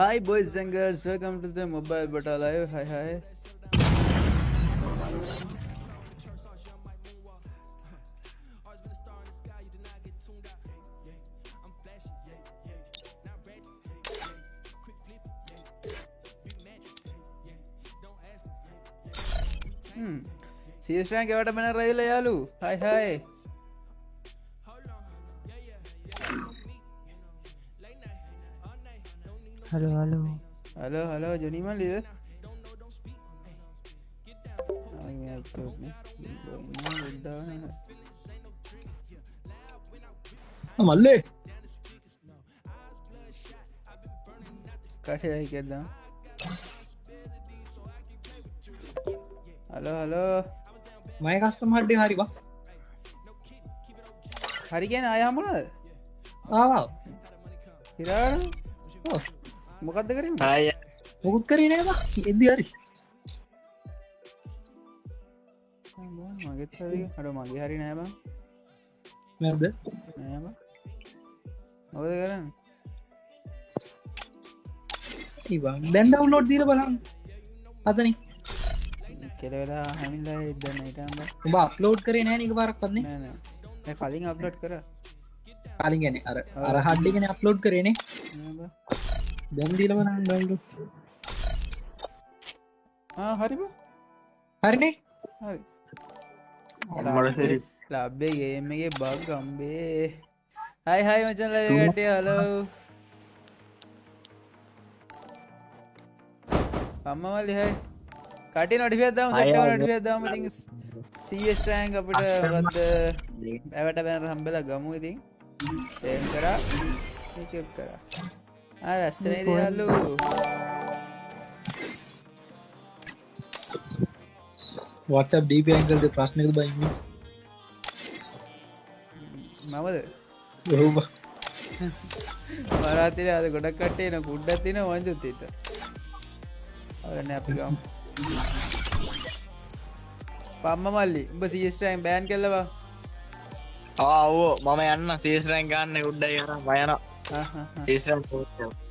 Hi boys and girls, welcome to the mobile beta live. Hi hi. Hmm. CS rank iota मैंने रही ले Yalu hi hi hello hello hello hello Johnny මල්ලිද? මල්ලේ කටරයි කරදම් hello hello මය කස්ටම හඩ්ඩි හරිවා හරි ගැන අයහමුණද ආවා හිරා මොකක්ද කරින් අය මුකුත් කරේ නෑවා එදදි හරි. මගෙත් හට මගේ හරි නෑබ නැද? නෑබ මොකද කරන්න? දැන් ඩවුලෝඩ් දීර බලන්න. අතන කෙලවෙලා හැමිල්ලා ඉදන්න ඉටම්බ උඹ අප්ලෝඩ් කරේ නෑනික පරක් කන්නේ නෑ කලින් අප්ලට් කර. කලින් ගැන අර අර හඩ්ඩිගෙන අප්ලෝඩ් කරේනේ දැම් දීල බලන්න ඩවුලු හරිබ හරිනේ. හරි. මට ලබ්බේ ගේමගේ බක් ගම්බේ. හයි හයි මචන් ලටේ හලෝ අම්මමල්ලි හයි කට නොටිියදම ටියදම ති සස්ටෑන් අපිට වද ඇවට බැන හම්බෙල ගමු ඉතින්. ඒම් කරා. කරා ඇස්සනේ දයල්ලු වත්සප් ඩීප ඇංකල්ද ප්‍රශ්නක බයින්න මමද? ඔහුබ මරාතිර අද ගොඩක් කටේ න කුඩ්ඩත් තින වංජුත්තීට අරන්න අපිකම් පම්ම මල්ලි උඹ සිස්ටයිම් බෑන් කෙල්ලවා ආවෝ මම යන්න සේස්රැන් ගන්න උඩ්ඩ යන බයන සේස්රම්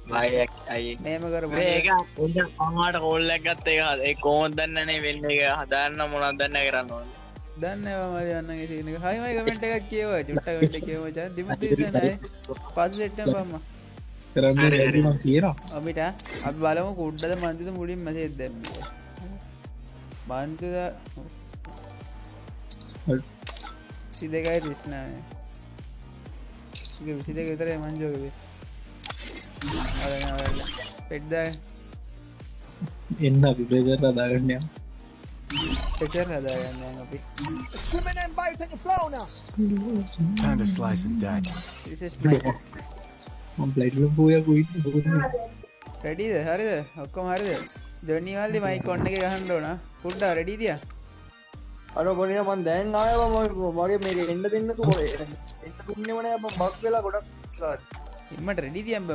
බයක් අයි මේම කර ඒක පමාට කොල්ලක් ගත්ත එක ඒ කෝන් දන්නනේ වෙන්න එක හදන්න මොනත් දන්න කරන්න ඕන දන්නවා මල යන්න සිනක හයිමයි කමෙන්ට එකක් කියව චුට්ටකට කියවච දිමතිනයි පස් එට්ට පම්ම කරන්න කියනවා අපිට අප බලම කුඩ්ඩද මන්තිත මුලින් මසේ දැම්ම බන්තුද සි දෙකයි තිස්නාය විසි දෙක විතරේ මංජෝකවේ පෙඩ්දා එන්න අපි ප්‍රේජර් අදාගන්නය පෙචර් හදාගන්න අපි Time to slice and dice. ප්ලයිටල පෝය පුයි රෙඩිද හරිද ඔක්කොම හරිද ජොනිවල්ලි මයි කොන්න එක ගහන්ඩෝන පුඩ්ඩා රෙඩිදිය අර ගොනිය මන් දැන් ආයව මගේ මේක එන්න දෙන්න තුොේ දුන්න වන බක් වෙලා ගොඩක් ඉමට රෙඩිදියම්බ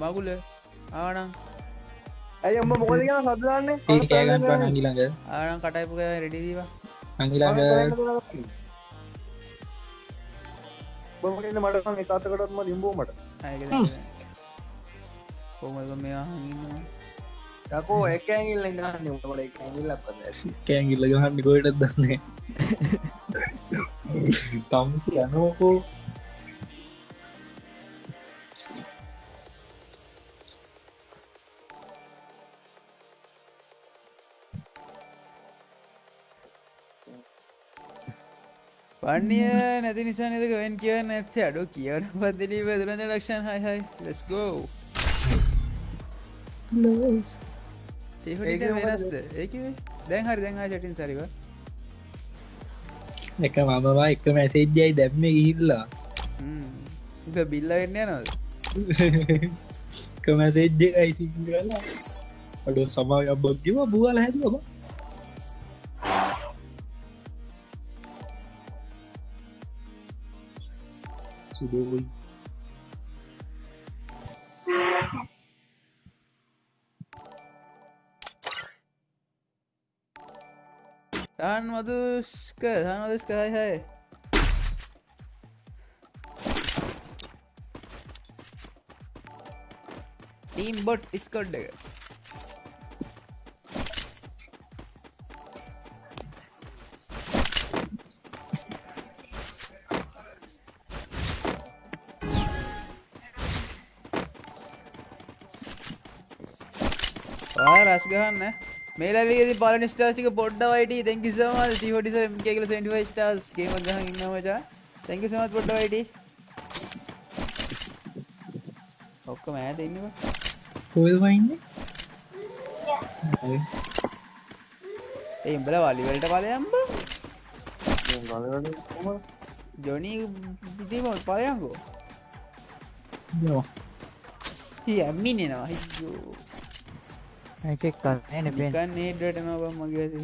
මගුල? ආනම් ඇයි මොකදක සදදාන්නේ ඒකෑගන්න අඟිළඟ ආනම් කටයිපුක රෙඩිදීවා අඟිළඟ බොමට මට එකතකටත්ම ලිම්බූමට කොමද මෙයා හඟන්න යකෝ එක ඇගිල්ල ගන්න උට එක ඇගිල්ල පද කෑගිල්ල ගහන්න ගොයට දන්නේ තම් යනෝකෝ පන්නිය නැති නිසා නදක වෙන් කියන්න ඇත්සේ අඩු කියන පදලී වැදුරද ලක්ෂන් හයිහයි ලස්ගෝ ඒ වෙනස්ද? ඒක දැන් හරි දැන්හා චටින් සරිව එක මමවා එක මැසේජ්ජයි දැම්ම ගිහිල්ලා. බිල්ල වෙන්න නොද කමැසේජ්ජ අයිසි කරලා අඩු සමාග බොග්ගව බූවල හැද ඔබ සුදෝයි තාන් මදුස්ක තානදස්ක hi hi team bot squad එක ඔය රස් ගහන්න මේ ලැබිගෙදි පලනි ස්ටාස්ටික පොඩ්ඩ වයිට. තැන්කි සම ටිහොටි කියල 25 ස්ටාස් ගේම ගහ ඉන්න මචා. තැන්කි සමත් පොඩ්ඩ වයිට. ඔක්කොම ඇත ඉන්නවා. කොල් වයින්න ඒ උඹල වලිවලට පලයම්බ ජොනී පිතිම පලයංකෝ ඇම්මිනෙනවා හිෝ එකෙක් කන්න පෙන් ගන්න ඒඩට නොබ මගේ ඇති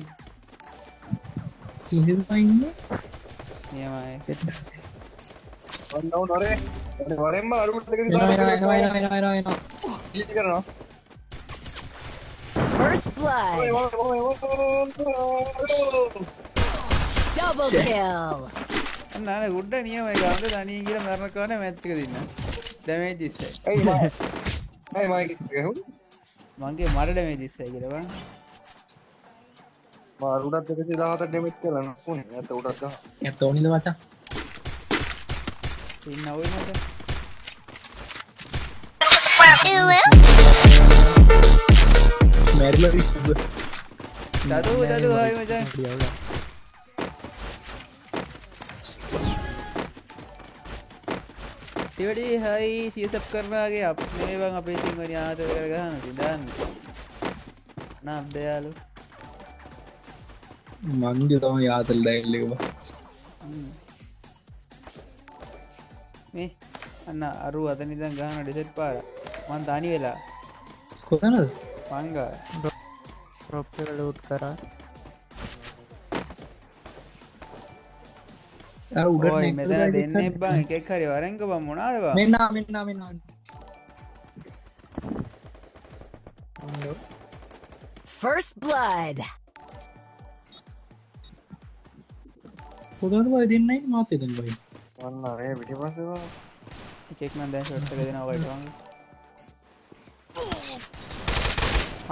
වයින්න නියමයි වරෙන්ම අරුට කරනවා First blood. Double kill. අන්න ගුඩ්ඩ නියම ගන්ද දනී කියල මරණකාන මැත්තික දින්න ඩැමේ දිස්ස ඇයි මයි මගේ මට ඩමේ දිස්සයි කියලවා මාරුටත් එක දාහත ඩෙමෙත් කරන්න පුන ඇත උටත් ඇත ඕනිද වචා ඉන්න ඔයි මට මැරල දතු දතු හයි මචන් ටිවඩි හයි සියසප් කරනාගේ අප මේවන් අපේ සිංහනි ආත කරගහන තිදන්න නබ්දයාලු මංජ තම යාතල් දැල්ලවා මේ අන්න අරු අතනිදන් ගහන ඩෙසෙට් පාර. මන් තනි වෙලා කොතනද පංගා රොප්ක ලූට් කරා ඔයි මෙතන දෙන්න එබා එකෙක් හරි. වරංක බම් මොනාදවා මෙන්න මෙන්න මෙන්න First blood. පොදම දෙන්නයි මාත දෙන්න බයි වන්න රේ පිටි පසවා එකෙක් නම් දැන් ෂොට් එක දෙනවා වයිට වංග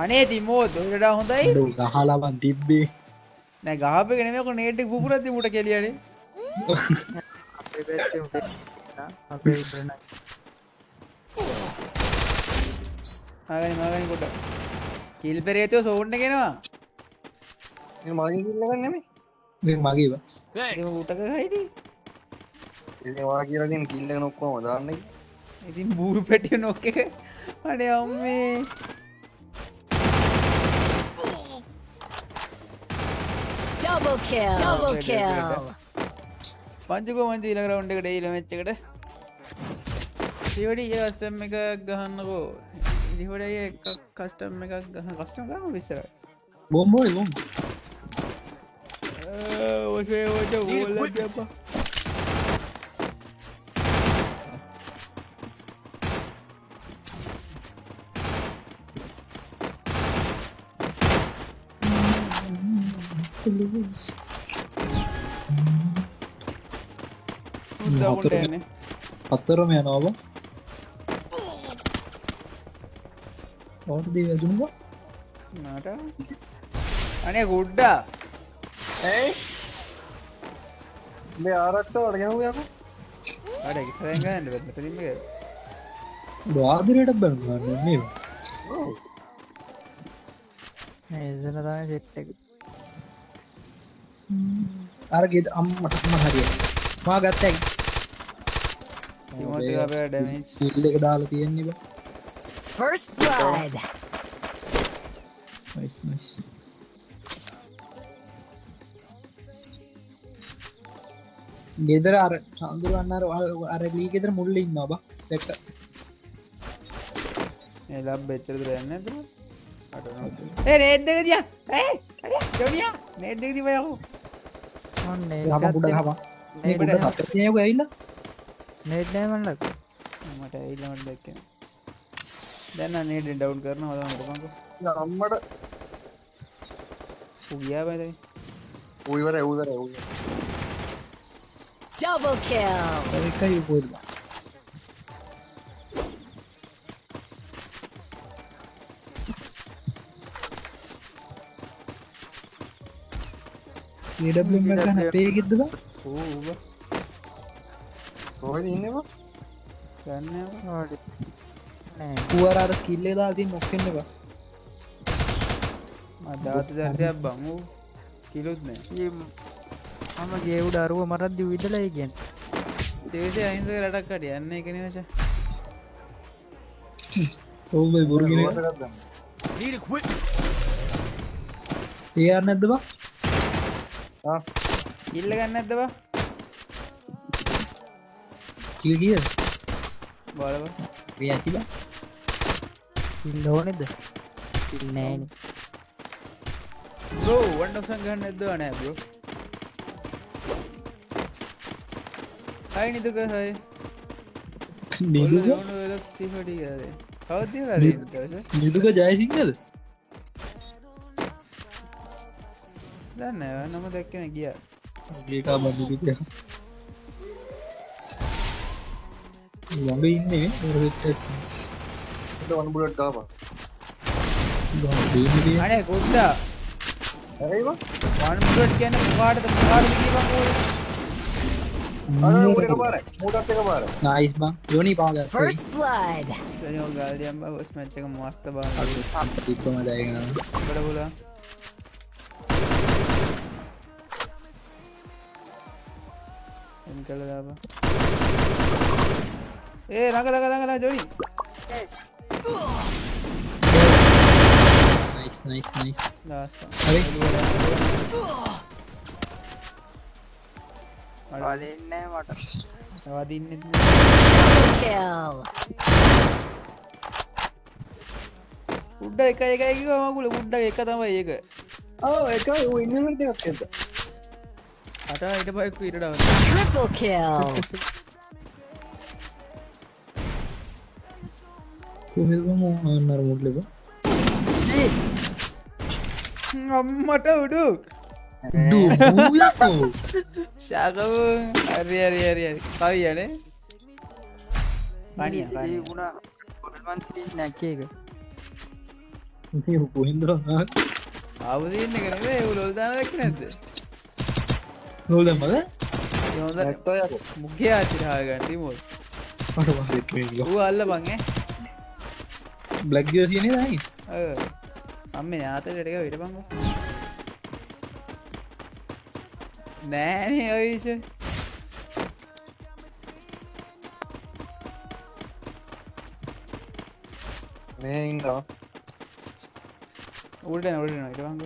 අනේ තිමෝත් ඔයටට හොඳයි. ගහලාබන් තිබ්බේ. නෑ ගහප ගෙනමක නේටක් පුරත් මුට කෙලියනේ අපේ පැත්තේ උඩ අපේ ඉබරණ ආගනි මාගනි කොට කිල් පෙරේතයෝ සෝන්න ගෙනවා මගේ කිල්ලගන්න නෙමේ මගේව එම උටක හයිටි වා කියලගෙන් කිල්ල නොක්කෝම දාන්න ඉතින් බූරු පැටිය නොක්ක එක අනේ අම්මේ Double kill. Double Wait, wait, kill. පංචුකෝ මංචු ඊළඟ රවුන්ඩ් එකට ඊළ මැච් එකට. ටිවඩි ඒ කස්ටම් එකක් ගහන්නකෝ. ඉදිහොඩ එක කස්ටම් එකක් ගහ කස්ටම් ගම විස්සර බොම්බෝයි බොම් ඔසේ ඔට ඕල්ල ජපා උදවුන්ට යන්නේ පත්තරම යනවාව ඕටදී වැදුණවා නට අනේ ගුඩ්ඩා ඇයි මේ ආරක්ෂාවට ගැහුයක අඩ ඉස්රගන්න මෙතරින්ම වාදරයට බැගන්න මේ එදන තමයි සෙට් එක අරගෙද අම්මටම හරිය මා ගත්තයි තිමෝති අපේ ඩැමේජ් ඉල්ල එක දාලා තියෙන්නේ බ. First blood. නයිස් නයිස් ගෙදර අර චන්දුරන්න අර ලී ගෙදර මුල්ල ඉන්න බ. දැක්ක ඒ ලබ් එච්චරද යන්න ඇත ඒ නේට්ක දිය ඒ ජොනිය. නේට්ක තිබයකු ඔන්න හම පුඩ හම. යක नेट डायमंड लग മറ്റേ ഈ ലെവലിലേക്ക് ഇതെന്നാ നീഡ് ഡൗൺ കയറണം അതാ നമുക്ക് നമ്മുടെ ഉയ്യാ പോയത് ഉയ്വരെ ഉയ്വരെ ഉയ്യ ഡബിൾ കിൽ അതൊക്കെ പോയില്ല ಈ ಡಬ್ಲ್ಯೂ ಮ್ಯಾಕ್ ಪೇಗಿದ್ದ ಓ ಓ කොහෙද ඉන්නවා ගන්න පුවරාර ස්කිල්ලේ දාතින් නොක්කෙන්න්න බා? අදාත දර්දයක් බං වූ කිලුත් නෑ. මම ගේවුඩ අරුව මරද්දි විදලයි ගෙන් තේසේ අහිංසක රටක්කට යන්න එකන වච ඔවුයි බොරගෙන නැද්ද බා? ඉල්ල ගන්න ඇතබ කිය කිය බලව ඒ ඇති බා ඉල්ල ඕනෙද ඉල් නෑන බෝ වන්ඩක්ෂන් ගන්න ඇද නෑ බෝ හයි නිදුක හයි නිදුක තිපටි කවද දවස නිදුක ජයසිංහද දන්න නම දැක්කන ගිය ඒකා බඳුක ළඟ ඉන්නේ වනබුලට ගාපා අනේ ගොඩ්ඩා. ඇරයිවා වන්ට කියන පාටද පාට අර මුට පාර මුටත් එක පාර නයිස් බං. යොනි පාග First blood. ගාලියම් හොස් මච්චක මස්ත බා. ඉක්කම දයගෙන බඩ පුලා එන් කළ දාප ඒ රඟ දක දඟලා ජොනි නයිස් නයිස් නයිස් ලාස්ස හරි වලන්නෑ මට වදින්න Kill. උඩ්ඩ එක එකයික මකුල උඩ්ඩ එක තමයි ඒක ආ එකයි ඔය ඉන්නට එකක් ඇද අට ඉට පයක්කු ඉටඩාව Triple kill. කොහෙම අන්නර මුටලබ අම්මට උඩු! ශාකව හරි හරි හරි හරි. කවි යනේ පනිය පනිය ගුණා කොල්මන්ති නැක්ක එක. කොහින්දර අවදන්න කරේ උලොල් දාන දක්ක නැද නොදමද යොද ඇත්තයක් මුගේ ආචිරහා ගන්ටි මොල් ඌ අල්ල බංගේ බ්ලක්්ග සියනේ දයි අම්ම නාත ටක විට පංග නෑනේ ඔයිෂ මේ ඉන්නවා. උඩ නොට නට පංග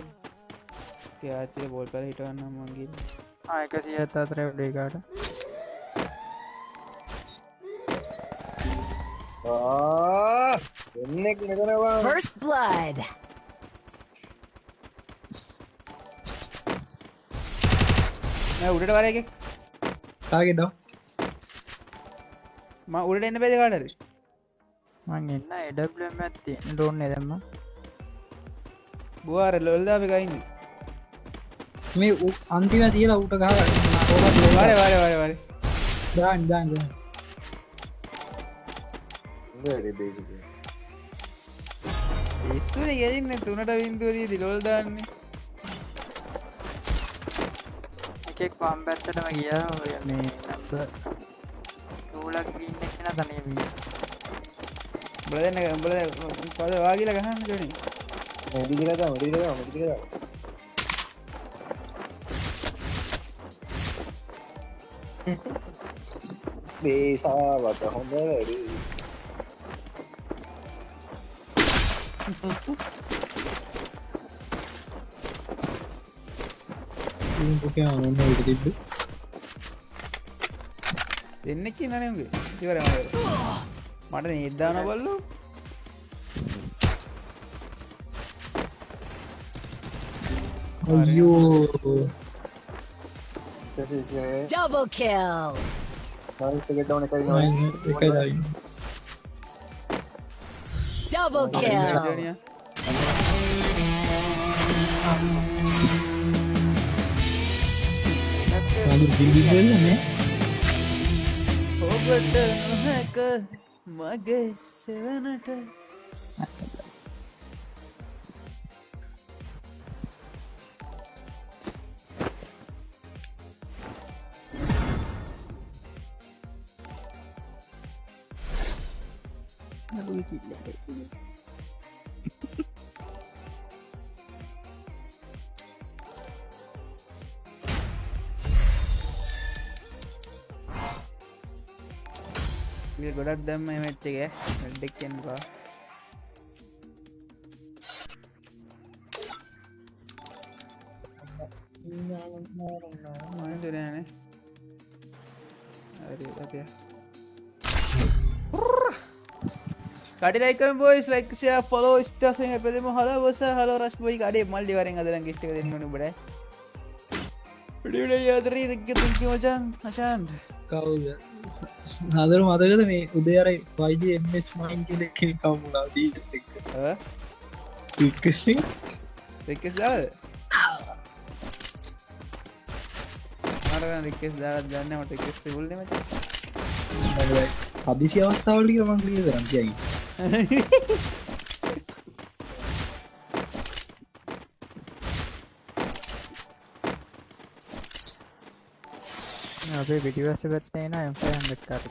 ආතිය බොල් කර හිටවන්න මගේ ආයක සිය ඇත් අතර ඩේකාට ආ එන්නෙක් මෙතනවා First blood. උඩට වර එක. තාගෙඩ ම උඩට එන්න පෙද කාටර? මං එන්න එඩම් ඇත්ති ඩෝන්න දෙම බවාර ලොල්දාප කයින්න මේ උ- අන්තිම තියලා උට ගහ වර වර වර වර. දාන් දාන් බේසික ඉස්සුන ගෙරන්න තුනට විින්දුවදී දිලොල් දාන්නේ. එකෙක් පම් පැත්තටම ගියා ඔය මේ නැත ටූලක් ගීන්න කෙන තනයවී බලන්න උඹල පද වාගිල ගහන්න ජොනි මඩිගලද මඩිගල මඩිගල බේසාවට හොඳ වැඩි පොක ඔන්න ට තිබ්බ දෙන්න කියන්නනගේ ඉවර මට නිර්ධාන බල්ලු අයෝ Double kill. ගෙටවන එකයි එකයි දයි Double kill. ජනිය සාදු පිල්ලින්න ඔබට නොහැක මගේ සෙවනට කිල් ගොඩක් දැම්ම මෙච්ච එක. වැඩ්ඩෙක් කියන්නවා මතුරෑන හරි කඩිලයික බොයිස් ලයික්ෂය පොලෝ ස්ටසය පැදම හල බොස හල රස් බොයි කඩේ මල්ලි වරෙන් අදරන් ගෙස්ට දෙන්නු බඩ අදරී දෙක්ක තුකි මචන් හශාන් කවුද? හදර මතකද මේ උදේර වයිඩ එස් මයින් රික්කෙස් දාද මරග රික්කෙස් දාත් දන්න මට කෙස් පුල්ල මච හදිසි අවස්ථාවලික මං ලිය කරම් කියයි අපේ පිටිවස්ස පැත්තේ න එම්ෆයන් දෙක්කාරට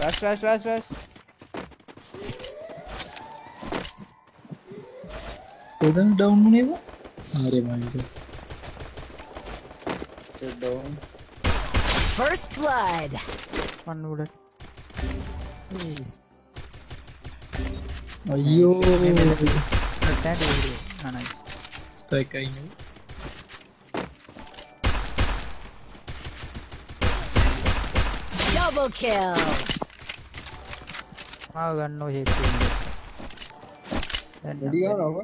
රස් රස් රස් රස් පොදන් ඩවන්්නේවා ආරය මයික First blood. පන්නුඩ අයියෝ. නනයි ස්තයිකයින Double kill. මාව ගන්නෝ ඩියානව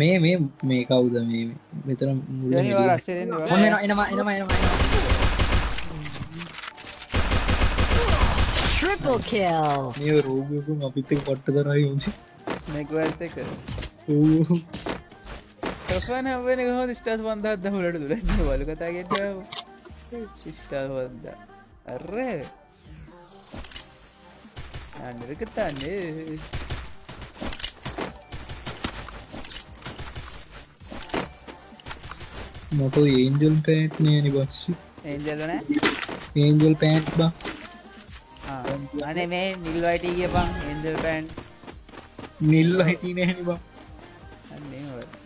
මේ මේ මේ කවුද මේ? මෙතන මුල එනවා එනවා එනවා එනවා Triple kill. මේ රෝගයකු අපිත පට්ට කරයි යෝසි මෙක්වඇත එක. තොෆන හබන හෝ ස්ටස් වන්දත් දහුලට දුර. වල කතාගෙට ස්ටල් වන්ද අර්ර අන්නරකතාන්නේ මට ඒන්ජල් පෑට් නෑනි බක්සි ඒජල්ලන ඒන්ජල් පෑට් බා අනේ මේ නිල්වයිට කිය පං එන්ජල් පැන්් නිල්ල හිටි නැහැනි බා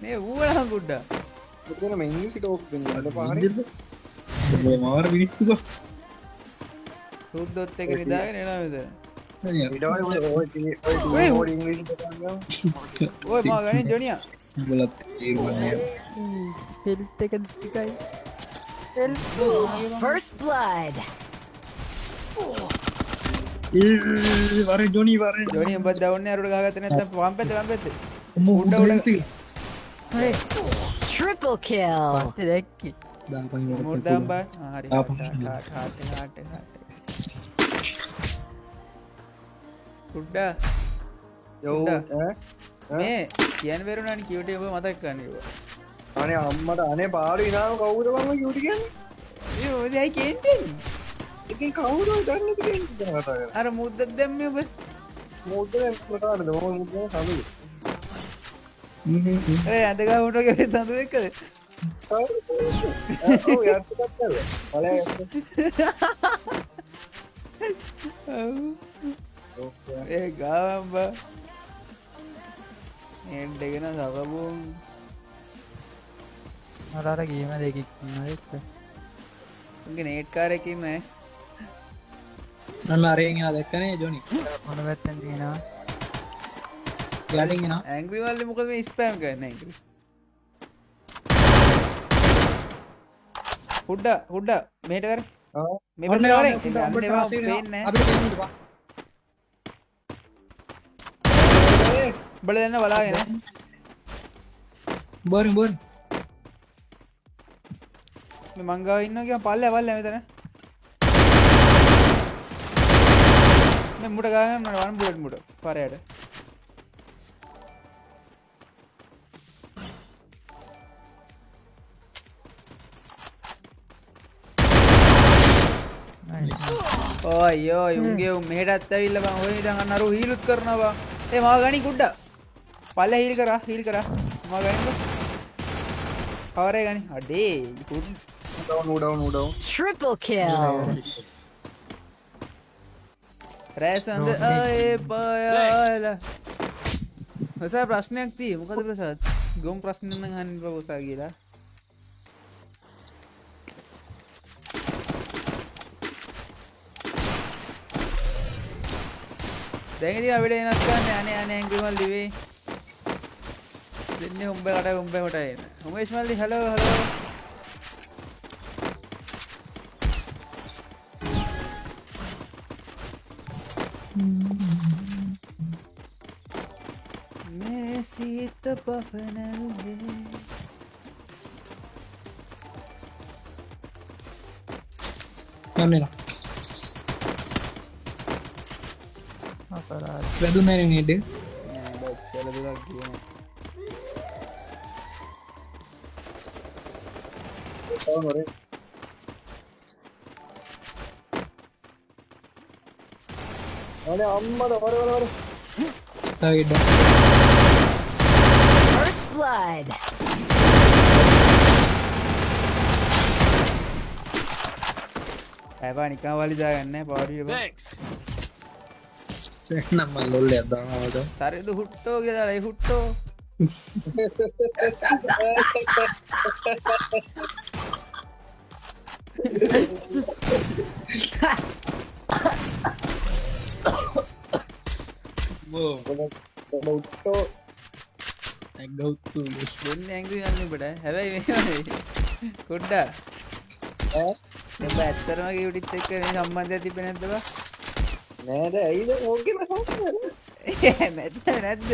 මේ ඌලහම් ගුඩ්ඩා මෙතන මෙංගි ටෝක් ට පහර මාර විනිස්සුක සුද්දොත් එක නිදාගෙන එනවිද ඔය මා ගනින් ජොනිය බලත් ඒරුවන්නේ හෙල්ත එක දිකයි First blood. වර ජොනි වර ජොනිය බත් දවන්න අරුට ගහගත නැත වම් පැත වම් පැත උඩ උඩ Triple kill. පස්සේ දැක්කි මුර්දම් බා හරි ආපහු. කුඩ්ඩා මේ කියන් වෙරුණනි කිවට ඔබ මතක් කන්නවා අනේ අම්මට අනේ පාඩු ඉනාව කවුද වම යුටි කියන්න? යෝදයි කේන්තෙන් ඉතින් කවුද ගන්න කතා කර අර මුද්දත් දැම්ම ඔබ. මුද්ද මතාරද ම මුද සඳු ඇඳගහුටගේ සඳු එකද පල ඒ ගාවම්බ එන්ටගෙන සබබුම් මරර ගීම දෙකක් එක්ක. උගේ නේට්කාරකින් නෑ නන්න අරගෙන දැක්කනේ ජොනි? මොන පැත්තෙන් තියෙනවා? යටිගෙන ඇංග්‍රිවල්ල මොකද මේ ස්පෑම් කරන්න? ඇග්‍රි හුඩ්ඩ හුඩ්ඩ මේටකර මේ පෙන්න බල දෙන්න බලාගෙන බොර බොර මේ මංගාව ඉන්න කිය පල්ල පල්ල මෙතන මේ මුට ගාගන්න වන් බුලට් මුට පරයට ඕයෝ යුන්ගේ මෙහටත් ඇවිල්ල බං ඔය දඟන්න අරු හීලුත් කරනවා ඒ මා ගනි කුඩ්ඩ පල්ල හිල් කරා හිල් කරා. මා ගනික කවරේ ගනි. අඩේ කුඩ් උඩව උඩව Triple kill. රෑසඳ අය පයාලා හසා ප්‍රශ්නයක් තිය. මොකද ප්‍රසාත් ගොම් ප්‍රශ්නන්න හන් පවසා කියලා. දැඟති අපිට එනස්කන්න අනේ අන ඇංගිමල් ලිවේ දෙන්න උඹ කට උඹ මටයි හොමේශ්මල්ලි හලෝ හලෝ මේ සීත පහනල්ලේ යන්න අපරාධ වැදුන නේඩ අනේ අම්මද වර වර වර තාගෙඩ First blood. ඇබා නිකා වලිදාගන්න පාඩිය Thanks. නම්ම ලොල්ල අදාවාද සරද හුට්ටෝ කියලායි හුට්ටෝ උට්ටෝ ඇගෞත්තු දෙන්න ඇංගි ගන්න බට හැබැයි මේ කොඩ්ඩා එබ ඇත්තරම යුටිත් එක්ක මේ සම්බන්ධය තිබෙන ඇතවා නෑද ඇයිද ඕගෙන නැත්ත නැද්ද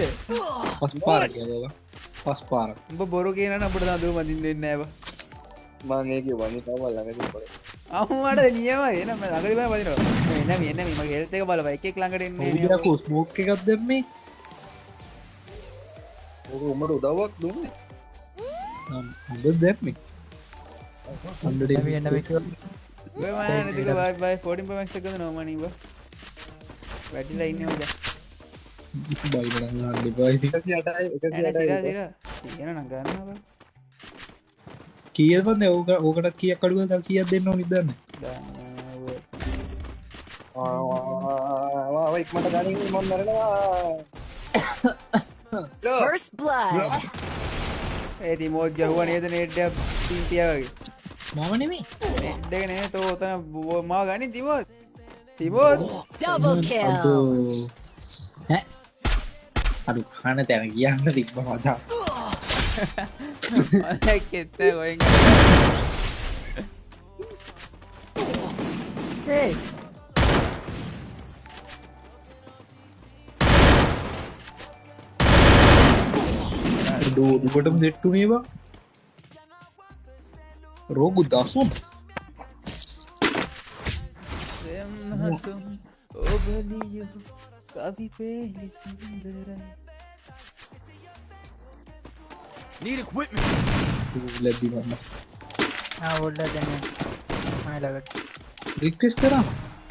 පස් පාර කියලා පස් පාර උඹ බොරු කියන අපට දදුව මදින් දෙන්න ඇව මංඒක වනි තවල් ළඟති පොල අහුමට නියම එන ලඟරිම පදින එන එන්න ම. හෙල්තක බලව එකෙක් ළඟට කු ස්මෝක් එකක් දෙම්මේ. ඕක උමට උදවක් දුන්න. හොඳ දැක්මේ එන්න බයි පොඩින් පමක්ෂකද නොමනීව වැටිලා ඉන්න ද බයිලන්න අඩිපායිති එකසි අටයි එකසි ඇන සිර අටයි සිර කියන නගන්නවා කියපන්න ඕක ඕකට කිය කඩුව ද කියක් දෙන්න නිදන්න ඉක්මට ගනින්. මොන් නරනවා First blood. ඒති මෝත් ගැහුව නේද නේට්ඩ පිම්පියවගේ මම නෙමේ නෙඩ්ඩගෙන තෝ ඔතන බෝ මා ගනි තිබෝත් තිබෝත් Double kill. අඩු. හන තැන කියන්න තිබ්බ මතා කෙත්ත ගොයින් ඒ දුකටම දෙට්ටු මේවා රෝගු දසුන් හතුම් ඔබලිය කවි පේලි සුන්දරයි Need equipment. ලැබිවන්න ඔොල්ඩ දැන මලකට රික්ටෙස් කරා.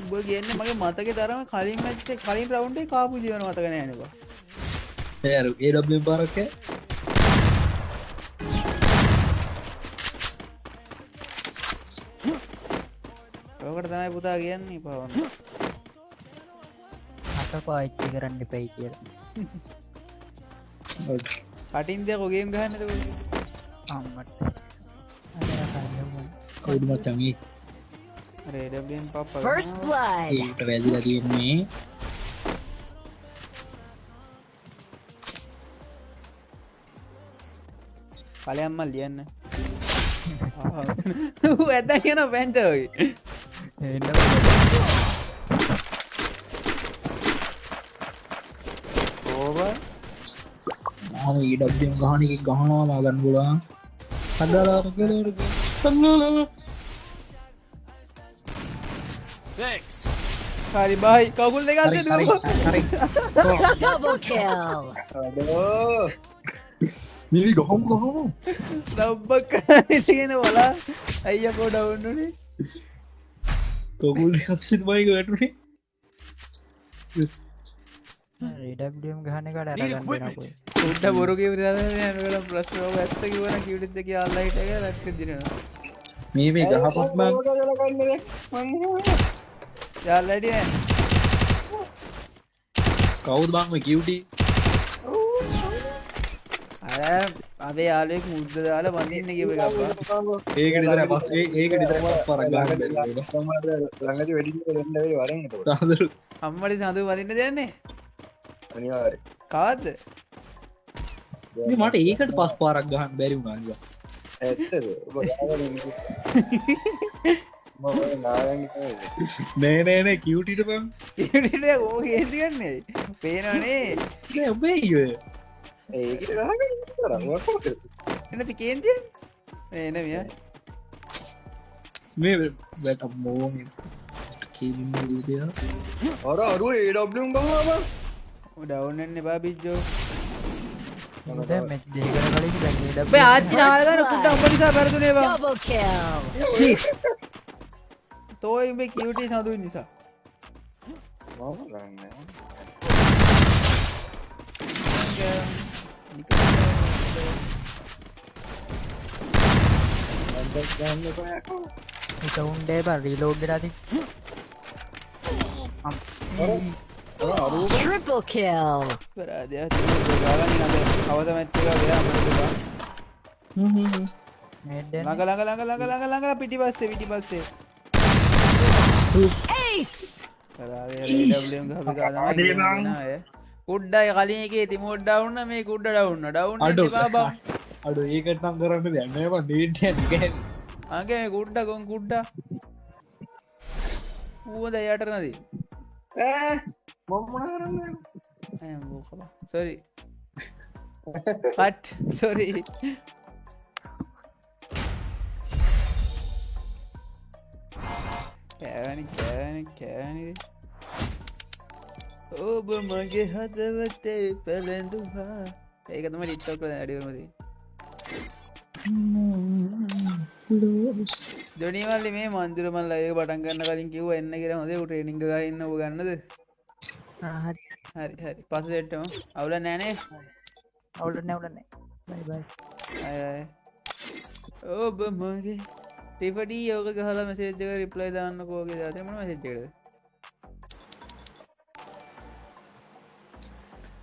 උබ කියන්න මගේ මතක තරම කලින් මච්ච කලින් රවුන්ඩේ කාපු ජීවන මතකන යනවා ඇරු ඒ පාරක ඕකට තමයි පුතා කියන්නේ පවන්න අත පාච්චි කරන්න පැයි කියලා කටින් දෙ කොගේම් ගහන්නද අම්මට කවුඩු මච්චන්ගේ රේඩබෙන් පප් First blood. ඒට වැදිලා තියෙන්නේ. පලයම්මල් ලියන්න. ඇත කියන පැංචවගේ ඕව ආම ඊඩබ්ෙන් ගහනක ගහනවා මාගන්න ගොලා සගලාරගලරග සගලා Thanks. හරි බයි කවුල් දෙගත්ත Double kill. අඩෝ මිවි ගහම් ගහම. දබ්බක් කරගෙන වලා අයියකෝ ඩවන්නුනේ කොකුල් හක්සිත් බයික වැටුනේ රඩම් ගහන කට Need අරගන්න equipment. දෙනකුයි උඩ බොරුගේ යනකට ප්‍රශ්නෝක ඇත්ත කිවන කිවටත් දෙක අල්ලයිටක ලක්ක දිනවා මේ මේ ගහපත්මන් ගලකන්න යාල්ලඩිය කවුද බංම කිව්ටි අර අපේ යාලෙක් මුද්ද දාලා වඳින්න කිව එකක්වා ඒක නිතර පස් ඒක නිතර පරක් ළඟති වැඩි රෙන්ඩවේ වරෙන් තාදරු අම්මට සඳු වදින්න දෙන්නේ? අනිවාර කවත්ද මට ඒකට පස් පාරක් ගහන් බැරි නාගන්න නෑනෑන කිව්ටිට පම් ඉට ඕ හේතිගන්නේ පේනනේ ඔබේ එනති කේන්තිය? එන මිය. මේ වැට කිලින් රූතිය අර අරුව ඒඩබ්ලියම් ගහම ඩවන්නන්න බා බිජ්ජෝ දැන් මේ දෙකකට කලින් දැන් ඒ බේ ආච්චි නාගන කුට උඹ නිසා පැරදුනේවා Double kill. තෝයි උඹේ කිවටි සඳුයි නිසා එක උන්ඩේ බ රීලෝඩ් රති Triple kill. පරාදය ගාගන්න අද අවත මැත්තක වෙලා ළඟ ළඟ ළඟ ළඟ ළඟ ළඟ පිටි පස්සේ පිටි පස්සේ Ace. කුඩ්ඩයි කලින් එක තිමෝඩ් ඩවන්න මේ කුඩ්ඩ ඩවන්න ඩවන්න අඩු බා අඩු ඒකටම් කරන්න දැන්නම ඩේට අගේ මේ කුඩ්ඩ කොන් කුඩ්ඩ ඌද යට නදී සොරි පට් සොරි කෑවනි කෑවනි කෑවනි ඔබ මගේ හදවතේ පැළඳවා ඒක තම ටික්ටොක් අඩියමති ජොනිවල්ලි මේ මන්දිරමල් අය පටන් ගන්න කලින් කිව්ව එන්න කියර හොද ට්‍රේනිංග ගන්න ඔ ගන්නද හරි හරි හරි පසටම අවුල නෑනේ අය අය. ඔබ මගේ ටිපඩී යෝක ගහල මසේජක රිප්ලයි දාන්න කෝගේ දතමන මසෙච්චකද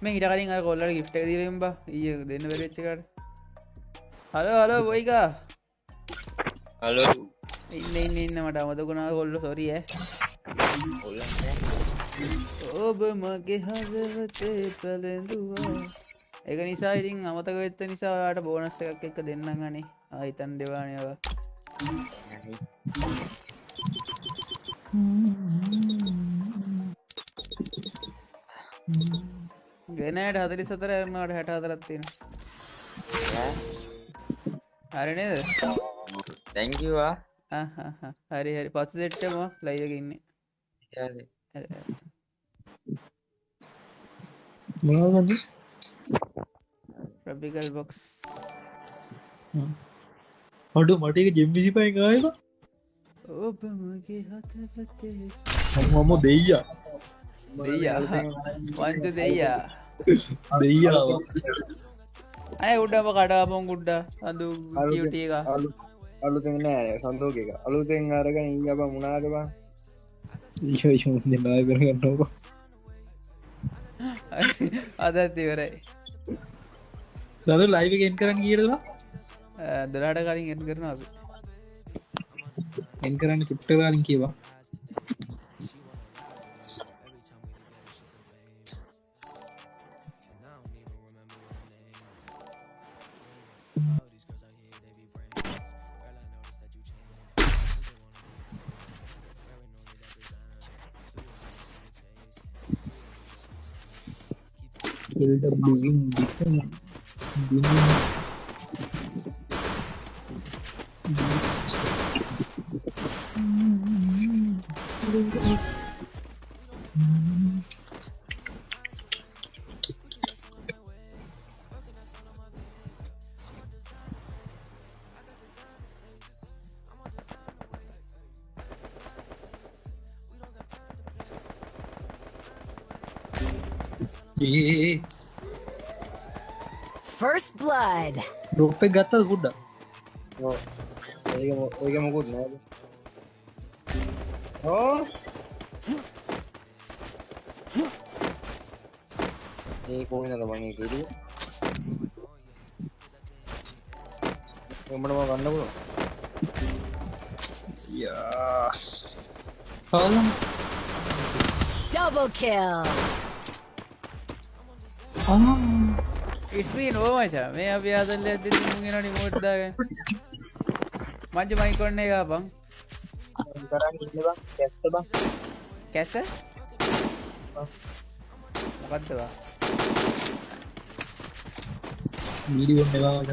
මේ හිට කලින් අර කොල්ලට ගිෆ්ට දිරම්බ ඒ දෙන්න වෙරච්චකට හල හල බොයිකා හලෝ ඉන්න ඉන්න ඉන්න මට අමතකුණා කොල්ල සොරිය ඔබ මගේ හදවතේ පැළඳවා එක නිසා ඉතින් අමතක වෙත්ත නිසාට බෝනස් එකක් එක දෙන්න ගනේ ආහිතන් දෙවානයවා ගෙනයට හදරි සතර එරනට හැට අදරත්තින හරිනේද තැංකවා හරි හරි. පත්ස දෙට්ටම ලයිවක ඉන්නේ මොනවද ප්‍රබිකල් බොක්ස් අඩු මටක ජෙම්බිසි පයි ගායම ඔබ මගේ හතපතේ මම දෙයිය දෙයා වන්ත දෙයා දෙයියාව අය උඩම කඩාපොන් ගුඩ්ඩ අඳු කිවටිය එක අලු අලුතෙන් නෑ සන්තෝක එක අලුතෙන් අරගෙන ඉබ මුණනාදබා නාය කරගන්නක අදත් ඉවරයි. සද ලයිව ගෙන් කරන්න කියරලා දලාට කලින් එත් කරන අප. එන් කරන්න චුට්ටකාලින් කියවා LWින් ඒ blood. රොප්ප ගත්තද කුඩ්ඩ ඒක මො- ඒක මොකුත් නෑ ඕ ඒ කෝනද මගේ කෙරිය එමටම ගන්න පුළුවන් යා කාලම් Double kill. මේ අපි ආසල්ල ඇති මුගෙන නිමෝට්දාග මංජ මයිකොන්න එක බං කරන්න ඉන්න බං ඇත්ත බං කැස්ස මොකක්දවා වීඩියෝන් එවාට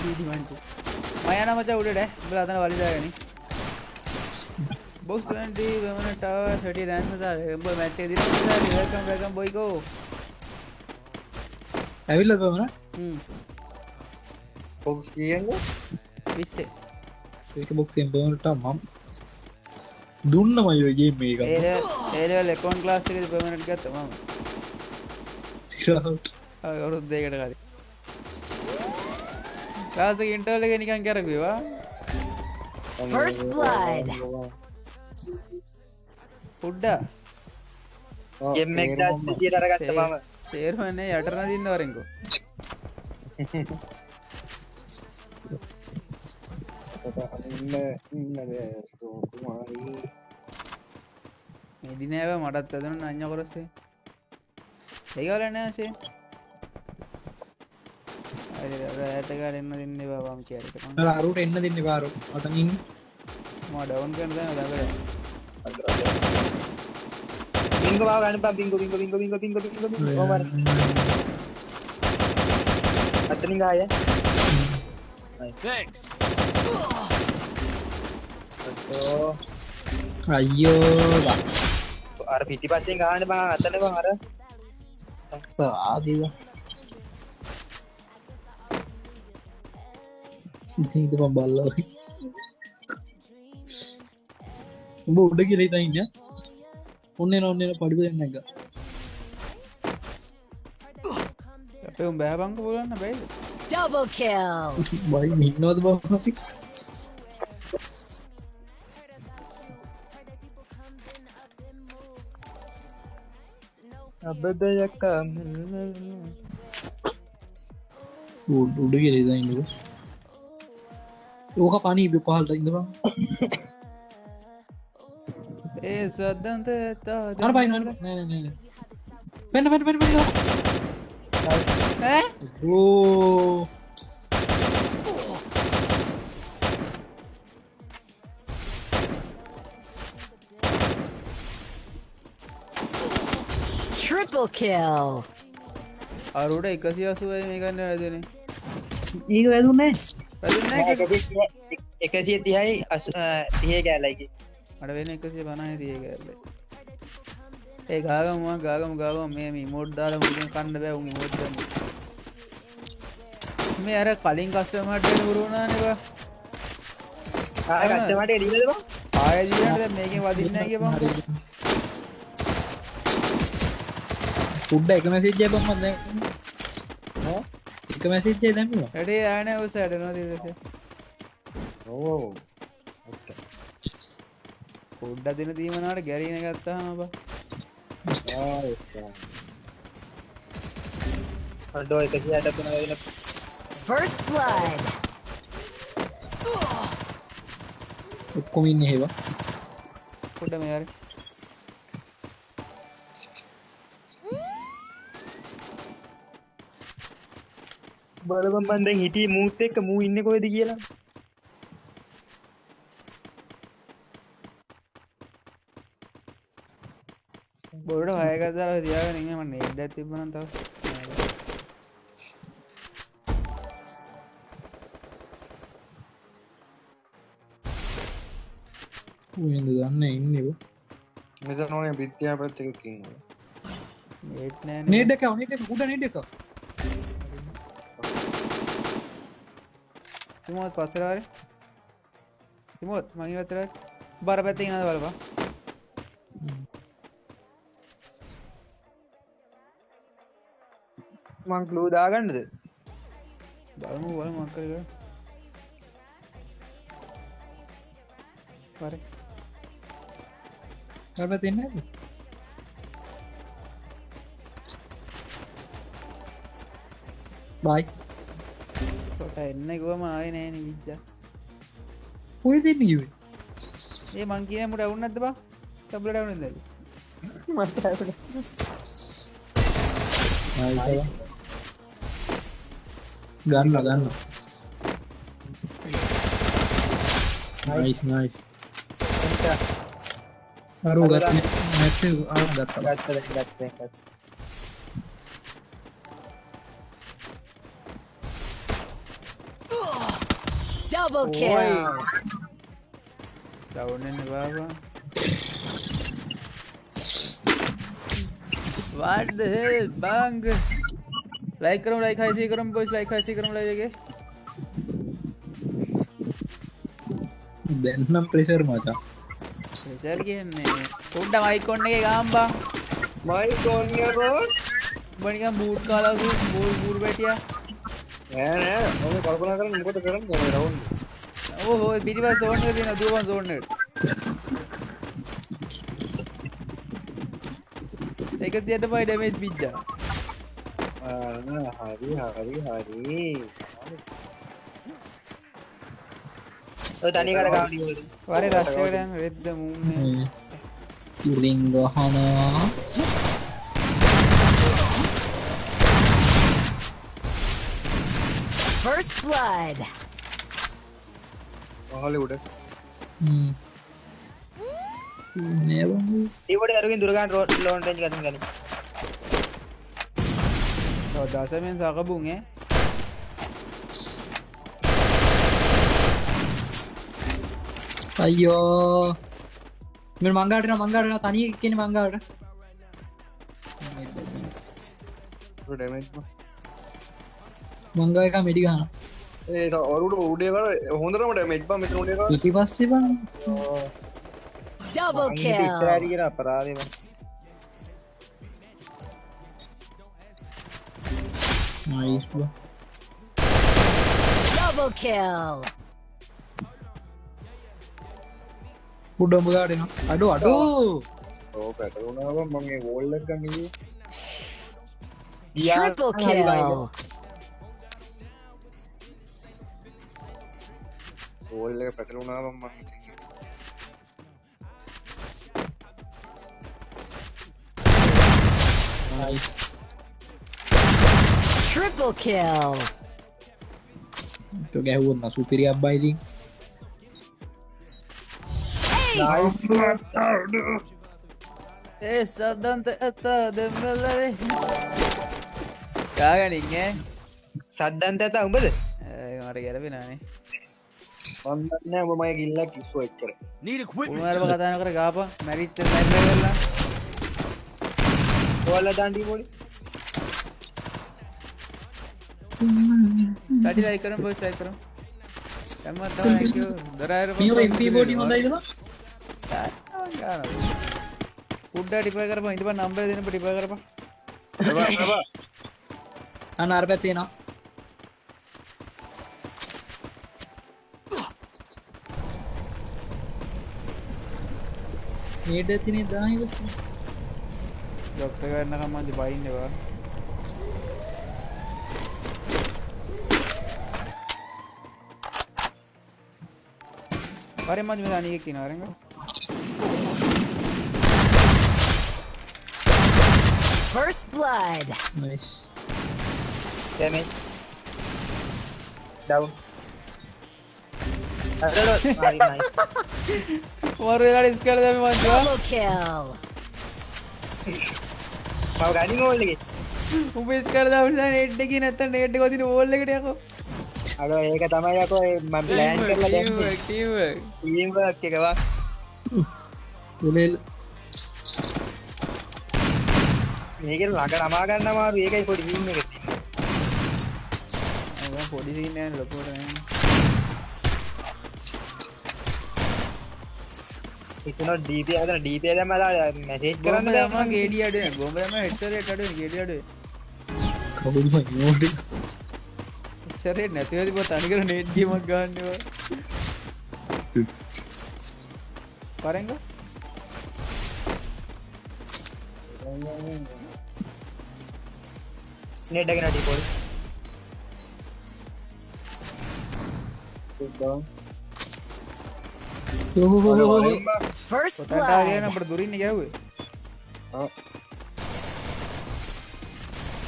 මයන මච උඩට බල අතන වලිදාගන බොස් වමනටාව සටිය දැන්සතා එඹ මැත්තේ දි කම් රකම් බොයිකෝ ඇවිල්ල පමන පොක්ස් කියන්න විස්සේ. ඒක බොක්සෙන් බනට මම් දුන්න මයගේ මේක ඒල ලෙකොන් ලාස් එක පමනට ගත්ත ම අවුරුත් දෙකට කර කාස ඉන්ටෝල එක නිකන් කරකවා First blood. පුඩ්ඩා ගෙම් එක දියට අරගත්ත මම සේරුවන්නේ යටරන දින්න වරෙන්කෝ මෙදිනෑව මටත් ඇදන අඥ කොරස්සේ ඒකලනෑසේ ඇතකාර එන්න දෙන්න බම් කියරක අරුට එන්න දෙන්න පාරු අතනින් ම ඩවන් කරන දකර බිංග බව ගන්න බං බිංග බිංග බිංග බිංග බිංග බිංග බිංග කොහමද අතනින් ගාය Thanks. ඔව් අයියෝ බා අර පිටිපස්සෙන් ගහන්න බං අතන බං අර ආදීව හිතපම් බල්ල උඹ උඩ කියල ඉන්න ඔන්න ඔන්න පඩිප දෙන්න එක අපේ උම් බෑබංක පුලන්න බැයි Double kill. බයි ඉන්නවද බ අබදයක්කම් උඩ කියල ඉන්න ඕක පනී පහල්ට ඉඳවා ඒ සද්ධන්ත ඇත්තා අර පයි පෙන පෙට පෙට ඕ Triple kill. අරුට එකසි අසුවයි මේ ගන්න වැදන ඒක වැදුන්නේ එකසිය තිහයි තිය කෑලයිකි අට වෙන එකසිය පනහ තිය කරල ඒ ගාගම ගාගම ගාගම මේ මෝඩ් දාල මුලින් කණ්ඩ බැවුම් මෝඩ් මේ අර කලින් කස්ටමට පුරුණානවා ගත්තමට එඩිලවා ආයජීට මේකින් වදින්න කිය බං. උඩ්ඩ එක මැසිජ්ජය බම්මද එක මැසිච්චේ දැමවා ඇඩේ ආන ඔස ඇඩනවා දස ඕ පුඩ්ඩ දින දීමනාට ගැරීන ගත්තාම බ. ඩෝ එකසි අට තුන වෙන. First blood. ඔක්කොමින්න හෙවා පුඩ මේර බලබම් බන්දෙන් හිටිය මූත් එක්ක මූ ඉන්න කොයිද කියලා හයකතාව තියාගෙන මන්න එඩ තිබන තව. ද දන්න ඉන්නව මෙත නොනේ විද්‍යා පත්තකින්න ඒත් නෑ නේඩක නට උඩ නට එක තිමෝත් පස්සරවාර තිමෝත් මනිවතර බර පැත්ති නද බලපා මං ලූ දාගන්නද? බලමු බල මක්කර පර කරප තින්න බයි. කොට එන්න ගුවම ආය නෑන විච්චා ඔය දෙන්න කිවේ ඒ මං කියනමට අවුන්නද බා? තබල ඩවන Ganlo, ganlo. Nice, nice. Aru gatne, nette aru gatta. Gatta, gatta, gatta. Double kill. Down in baba. What the hell, bang? බාබා වාඩ බංග ලයිකරම ලයි හයිසි කරම් පොස් ලයි හයිසි කරම ලයගේ දැන්නම් ප්‍රෙසර් මචා. සර් කියන්නේ උඩ්ඩ මයිකොන්න එක ගාම්බා. මයි කොන්නකෝ බනික බූට් කාලාසු බූල් බූර් පැටිය නෑ නෑ. මම කල්පනා කරන්න මොකද කරන්න? රවුන් ඕ පිටිපස් සෝන්න තින දුවන් සෝන්නට එක තියට පයි ඩමේජ් පිච්චා හරි හරි හරි තනි කර ගාඩ වර රශ්කරයන් රෙද්ද මුන්න ඉරිං ගහනවා First blood. මහල උඩ නේබ ඒවට අරගෙන් දුරගන් රෝඩ් ලෝන් රේන්ජ් ගන්න ගනි දසමෙන් සකබුන්ගේ අයියෝ මෙ මංගාටන මංගාටන තනි කියෙන මංගාට ඩමේජ් මංගා එක මෙඩි ගන්න ඒ ඔරුට උඩේ කර හොඳරම ඩමේජ් බා මෙතන උඩේ කර ඉටි පස්සේ බ Double kill. ඉස්සරහට අපරාධේ බං නයිස් Double kill. උඩම්බ ගාටන අඩු අඩු ඕ පැටරුණාව මගේ වෝල්ලක් ගන්නගේ Triple kill. වෝල්ල එක පැටලුණාව මං Triple kill. ගැහුවන්න සුපිරියක් බයිලින් ඒ සද්ධන්ත ඇත්තා දෙමල්ලවේ කාගනින්ගේ සද්දන්ත ඇත උඹද මට ගැරපෙනනේ මන්දන්න ඔබ මය ගිල්ලක් කිස්සු එච්චර Need equipment. උනාරම කතාන කර ගාප මැරිත්ත මැල්ල කරලා ඔයාල දන්ඩි පොඩි ටඩි ලයි කරම් පොස් ලයි කරම් ඇමත් තම දරාර පිය බෝටි හොඳයිදම උඩ ටිප කරම ඉතිබ නම්බර දෙන ටිප කරප අන්න අර පැත්තේනවා ඒට ඇතිනේ දාහිව ඩොක්ට කරන්න කම්මන්ති බයින්නවා පරි මජ දනක කිනවරඟ First blood. නයිස් දැමේ ඩවුන් අරලොත් හරි නයිස් මරලාට ස්කල දම මන්වා Double kill. මව ගනින් ඕල්ලගේ උපස් කර දමස නෙට්ඩකි නැත නෙට් කොතින ඕල්ලකටයක අඩ ඒක තමයි යකෝ ම ප්ලෑන් කරලා දැම්මේ. ටීම් වර්ක් එකවා උලෙල් මේක ළඟ නමා ගන්න අමාරු ඒකයි පොඩි ටීම් එක පොඩිසින්න ලොකොට ඉතන ඩීප අදන ඩීප දැමලා මැසේජ් කරන්න කරන්න දම ගේඩියට ගොමම හෙටරට අඩ ගෙඩියට කවුම නෝට ශරේ නැතිව තිබ්බ තනිකර නේට් ගේමක් ගන්න ඒවා. පරංග නේට් එකේ නැටි පොල්. ෆර්ස්ට් ටාගෙන අපිට දුරින් ගෑව්වේ. ආ.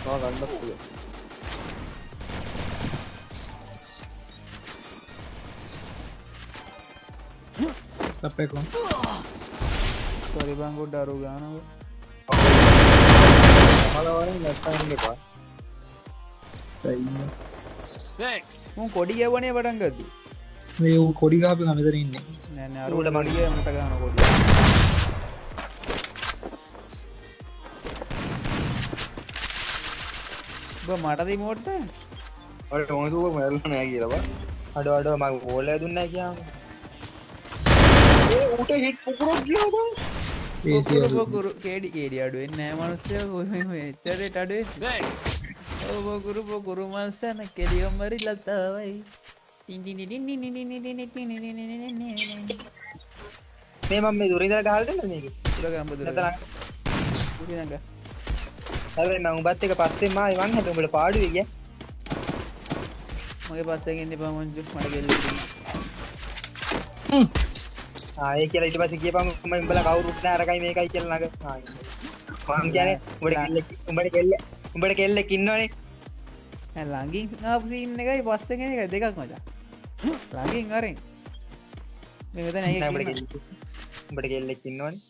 ආ ගන්න පුළුවන්. අරු ගානව මලවරින් නැත්තන්න එපා Thanks. මුන් කොඩි ගැවනේ පටන් ගත්තු මේ ඌ කොඩි ගාපි කමතර ඉන්න. නැන අරුට මඩිය මට ගාන කොඩි. මටදී මෝට්ට ඔට හොතුක මැල්ල නෑ කියලවා අඩ අඩ මග ඕල දුන්න කියම ඌට හිට පුකුරක් කියව පොකුරු කේඩි කේඩි අඩුවෙන් නෑ මනුස්සය. එච්චරට අඩුවේ. ඔබකුරු පොකුරු මල්සන කෙලියොම්මරි ලතාවයි මේ මම මේ දුරින්දර ගහල් දෙන්න මේක? තුරගම්බදුර නැතනම් පුරිනඟ හැබැයි මම උඹත් එක පස්සේ මා ඉවන් හැට උඹට පාඩුවේ ගියා. මගේ පස්සගෙන්න්න පමංජු මට ගෙල්ල ආය කියලා ඊට පස්සේ කියපම උඹ උඹලා කවුරුත් නෑ අරකයි මේකයි කියලා නග මම කියන්නේ උඹට කෙල්ලෙක් උඹට කෙල්ල උඹට කෙල්ලෙක් ඉන්නවනේ. ලඟින් ආපසින්න එකයි පස්සගෙන එක දෙකක් මචා. ලඟින් අරෙන්. මෙතන නෑ උඹට කෙල්ලෙක් උඹට කෙල්ලෙක් ඉන්නවනේ.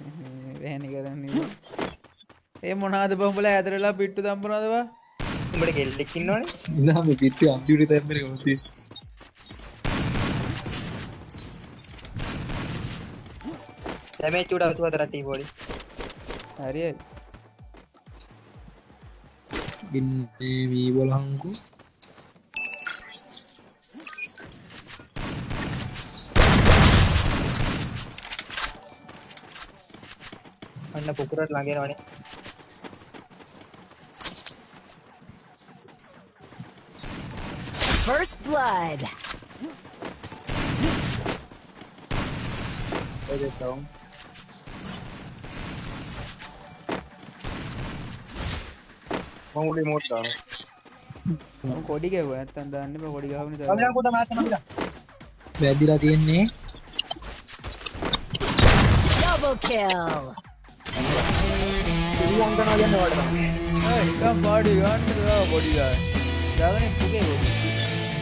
වැහැනි කරන්න ඒ මොනාද බම්බල ඇතරලා පිට්ටු දම්පනදවා උඹට කෙල්ලෙක් ඉන්නවනේ. ඉදාම පිත්ති අන්තිට තැමර ොති දැමේ චුඩ අතු හතරට පොඩි හරිය ඉන්නේ වී බොලහංකු අන්න පුකුරට ළඟෙනවනේ First blood. ඔය දෙතවුම් මංගුලි මෝට්ටාන කොඩි ගැව ඇත්තන් දන්නම කොඩි ගහන කොට වැදිලා තියෙන්නේ. පාඩි ගන්න පොඩි දාගන පුගේ ගොඩි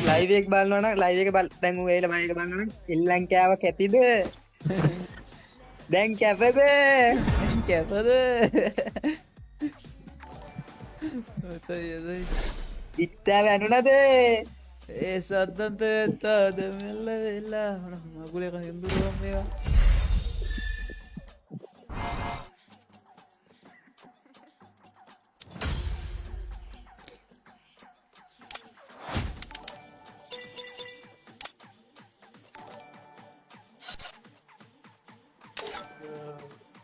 ලයිව් එක බලනවා නම් ලයිව් එක බල දැන් ඌ ඒල මයික බලනවා නම් එල්ලන් කෑවක් ඇතිද දැන් කැපද කැපද ඉත්තා වැනුනද ඒ සත්තන්ත ඇත්තාද මෙල්ල වෙල්ලා මකුලක හිදුරුවම් මේවා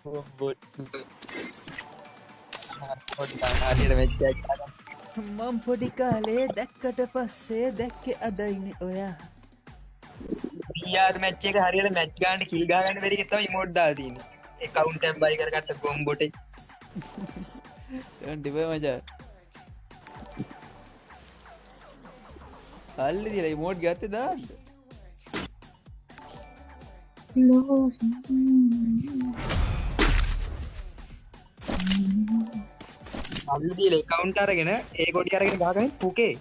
හරියට මෙච්චක් මම් පොඩි කාලේ දැක්කට පස්සේ දැක්කෙ අදයින ඔයා. යාර මැච්ච එක හරියට මැච් ගාන්ට කිල් ගාගන්න වැඩි තම මොඩ්ඩා තින එකවුන් ටැම් බයි කරගත්ත ගොම්බොට ටිප මචා. අල්ලි දිල මෝඩ් ගත්ත දාන්න අල්ලදීල එකවුන්ට අරගෙන ඒ ගොඩි අරගෙන ගාගන පුකේ.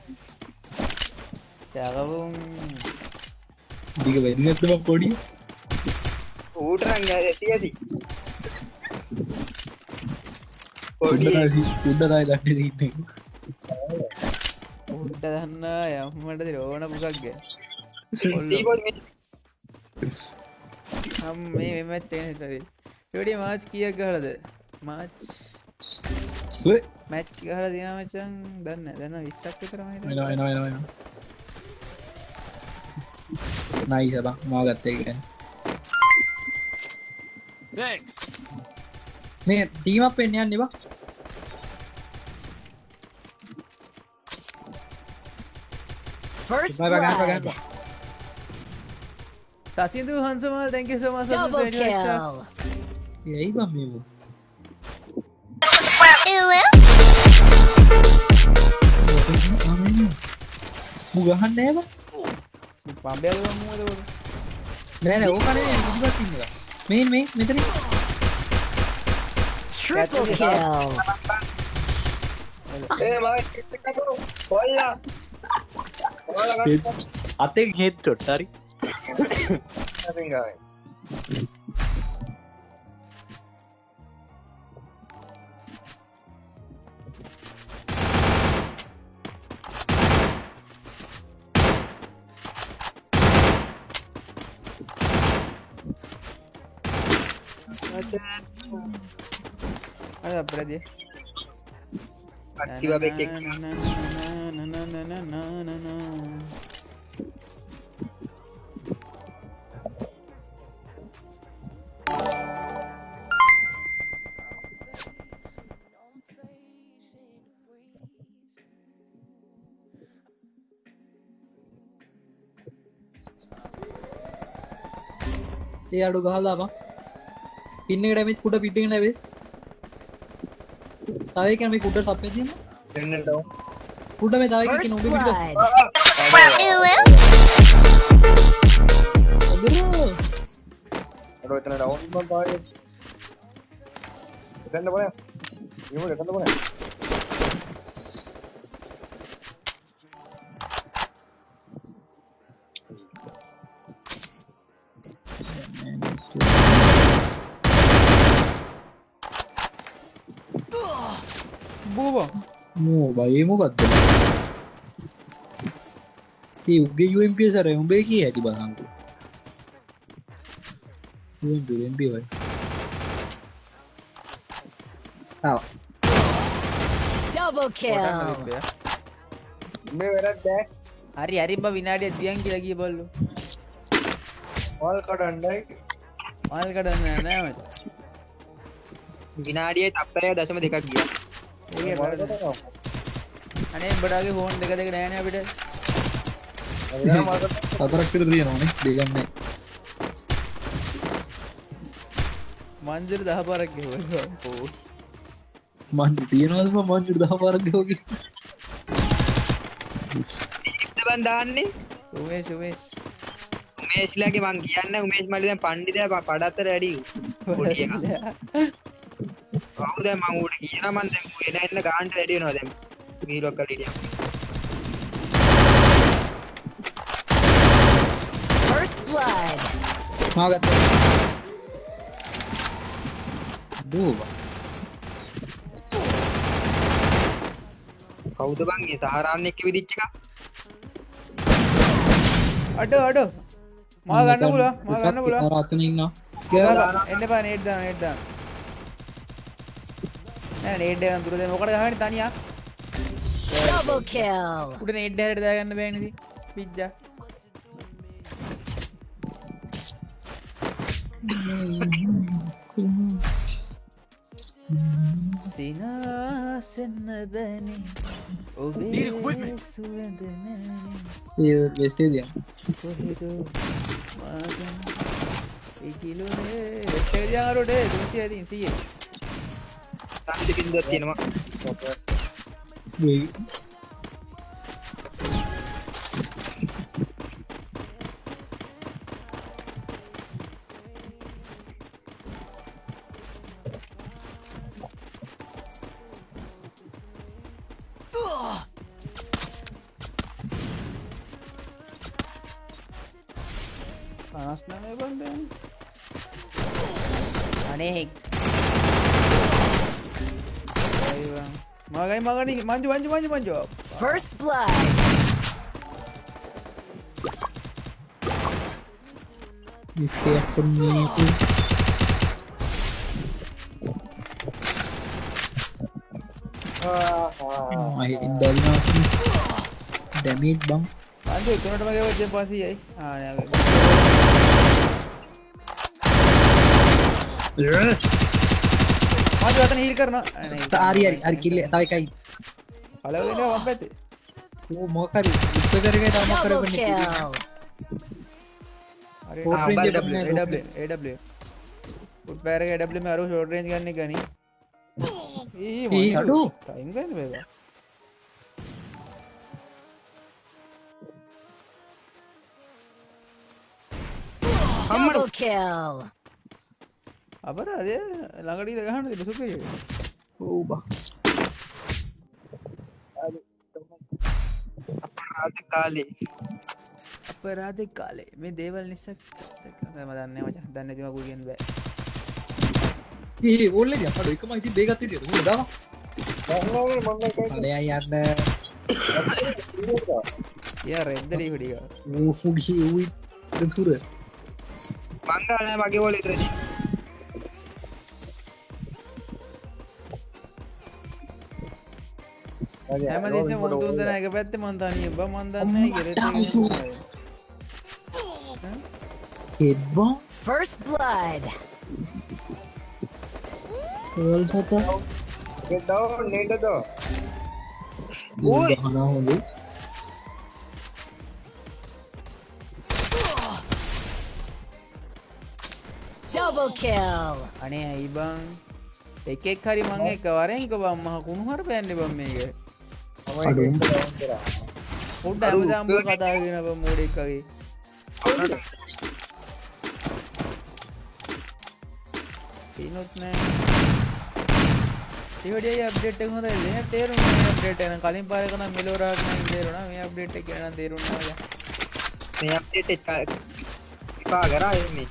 යකවුම් දික වෙන්නත්තම කොඩි ඌට රංග ඇති ඇති. පොඩි. උඩරයි දන්න සින්න. උන්ට දන්න යම්මට රෝණ සීබෝඩ් හම් මේ. මෙමත් එනටරි යොඩි මාච් කියක් ගහලද? මාච් මැච් ගහල දිනමචන් දන්න දන්න විස්සක් කරමට වෙන වෙන වෙන වෙන නයි සබක් මා ගත්තේ ගැන Thanks. මේ ටීමක් පෙන්න්න යන්න එවා First Bye, bye, guys, bye, blood. guys. සසිදු හන්සමල් තැක සම Double kill. යයි බම් මේ මු ගහන්න ඒව පම්බයල මුවද නෑ නෑ ඕකනේ පිටිපස්ස ඉන්න එක. මේ මේ මෙතන Triple kill. ඒ මම කොල්ලා. කොල්ලා අතේ හෙඩ් ෂොට් හරි. ගන්න අපරදිය. ඒ අඩු ගහලා බං පින්න මේ කුඩ පිටින් නැවේ තව එකක් මේ කුඩ සප්පේ තියෙන දෙන්නට කුඩ මේ තව එකක් blood. අදුරෝ අර එතන ඩවුන් මම පායේ එතන බලය ඉමු එතන බලය බයි මොකක්ද උගේ UMP සර උඹේ කිය ඇති බලංකු UMP UMP වයි. ආව Double kill. මේ වැරද්ද? ඈ හරි හරිබ විනාඩිය තියන් කියලා කිය බල්ලු. වල් කඩන්නයි. මල් කඩන්න නෑමට විනාඩියේ තප්පරය දශම දෙකක් ගියා ඒක වල් වැරදි. කඩනවා අනේ බඩාගේ ෆෝන් දෙක දෙක නෑන අපිට. හතරක් විතර තියෙනවනේ දෙකක් නෑ. මංජර දහ පරක් ගෙව්වා. ඕ මන් තියෙනවද මං දහ පාරක් ගෝකි බන් දාන්නේ? උමේෂ් උමේෂ්. උමේශ්ලාගේ මං කියන්න උමේශ් මලි දැන් පණ්ඩිතයා ප- පඩත්තර වැඩි පොඩි එකා. කවුද මං ඌට කියන මන් දැන් ඌ එන එන්න ගාන්ට වැඩි වෙනවා දැන් මීලොක් කලිටිය First blood. මාගත්ත දූව කවුද බං ඒ සහරාන්න එක්ක විදිච්ච එක අඩ අඩ මා ගන්න පුළුවන් මා ගන්න පුළුවන් රාතන ඉන්න එන්න පා නේට් දාන්න නේට් දාන්න නෑ නේට් දාන්න දුර දෙන්න මොකට ගහන්නේ තනියා Double kill. උඩ නේට් හැරට දාගන්න බෑනේ ඉතින් පිජ්ජා සිනාසන්න බැනි Need equipment. ඔබේ සුවඳ නැනේ ඒ වෙස්ටේ දිය කොහෙදෝ මාගන් ඉකිලුනේ එටේදියාරොඩේ දුති ඇතින් සියේ. සම්දි බින්දුවක් තියෙනවා. පනස් මගයි මගනි මංජු මංජු මංජු මංජෝ First blood. විස්තයක්න්නේ දල්නා දැමීත් බං අන්ජ තුනට මගේ වච්චෙන් පසියයි ආනය මංජ අතන හිල් කරන ආරිරි අරි කිල්ල තවකයි පලවෙන වම් පැත්තේ මොකරි ඉස්ස කරග තම Double කරපන kill. හරි Short ආ, range AW, එක නෑ, AW, AW. උඩ් පැරක AW මේ අරු ෂෝට් රේන්ජ් ගන්න ගනි ඊ ඒ අඩු. ටයිම් ගන්න බේබා Double kill. අපරාධය ළඟට ගහන්න තිබ සුපිරිය ඕ බා අද කාලේ. අපරාධ කාලේ. මේ දේවල් නිසක් ම දන්න මච. දන්න තිමකුගෙන් බෑ. ඒ ඕල්ල අපට එකම ඉති බේගත්ති ද දම. අලයා යන්න ය රෙද්දලී හොඩික ඌෆුගි වූයි තුර මංගල මගේ ෝල ඉතරන හැම දෙස මොතුන්දන එක පැත්ත මන්තනය බ මන්දන්න ගෙර හෙඩ්බා First blood. වල් සතා ගෙදව නේටද හනා හොඳ Double kill. අනේ ඇයි බං එකෙක් හරි මං එක වරෙන්ක බම්මහ කුණු හර පැන්ඩි බම් මේක අඩුම් පොඩ්ඩ ඇමදාම්බ කතාගෙන බ මෝඩෙක්කගේ පිනුත් නෑ. ඒවඩිය අප්ඩේට් එක හොඳ දෙන තේරුම් අප්ඩේට් එන කලින් පාරකන මෙලෝරාක්ම තේරුණ. මේ අප්ඩේට් එක කියන තේරුණා මේ අපේ එපා කරා එන්නේ.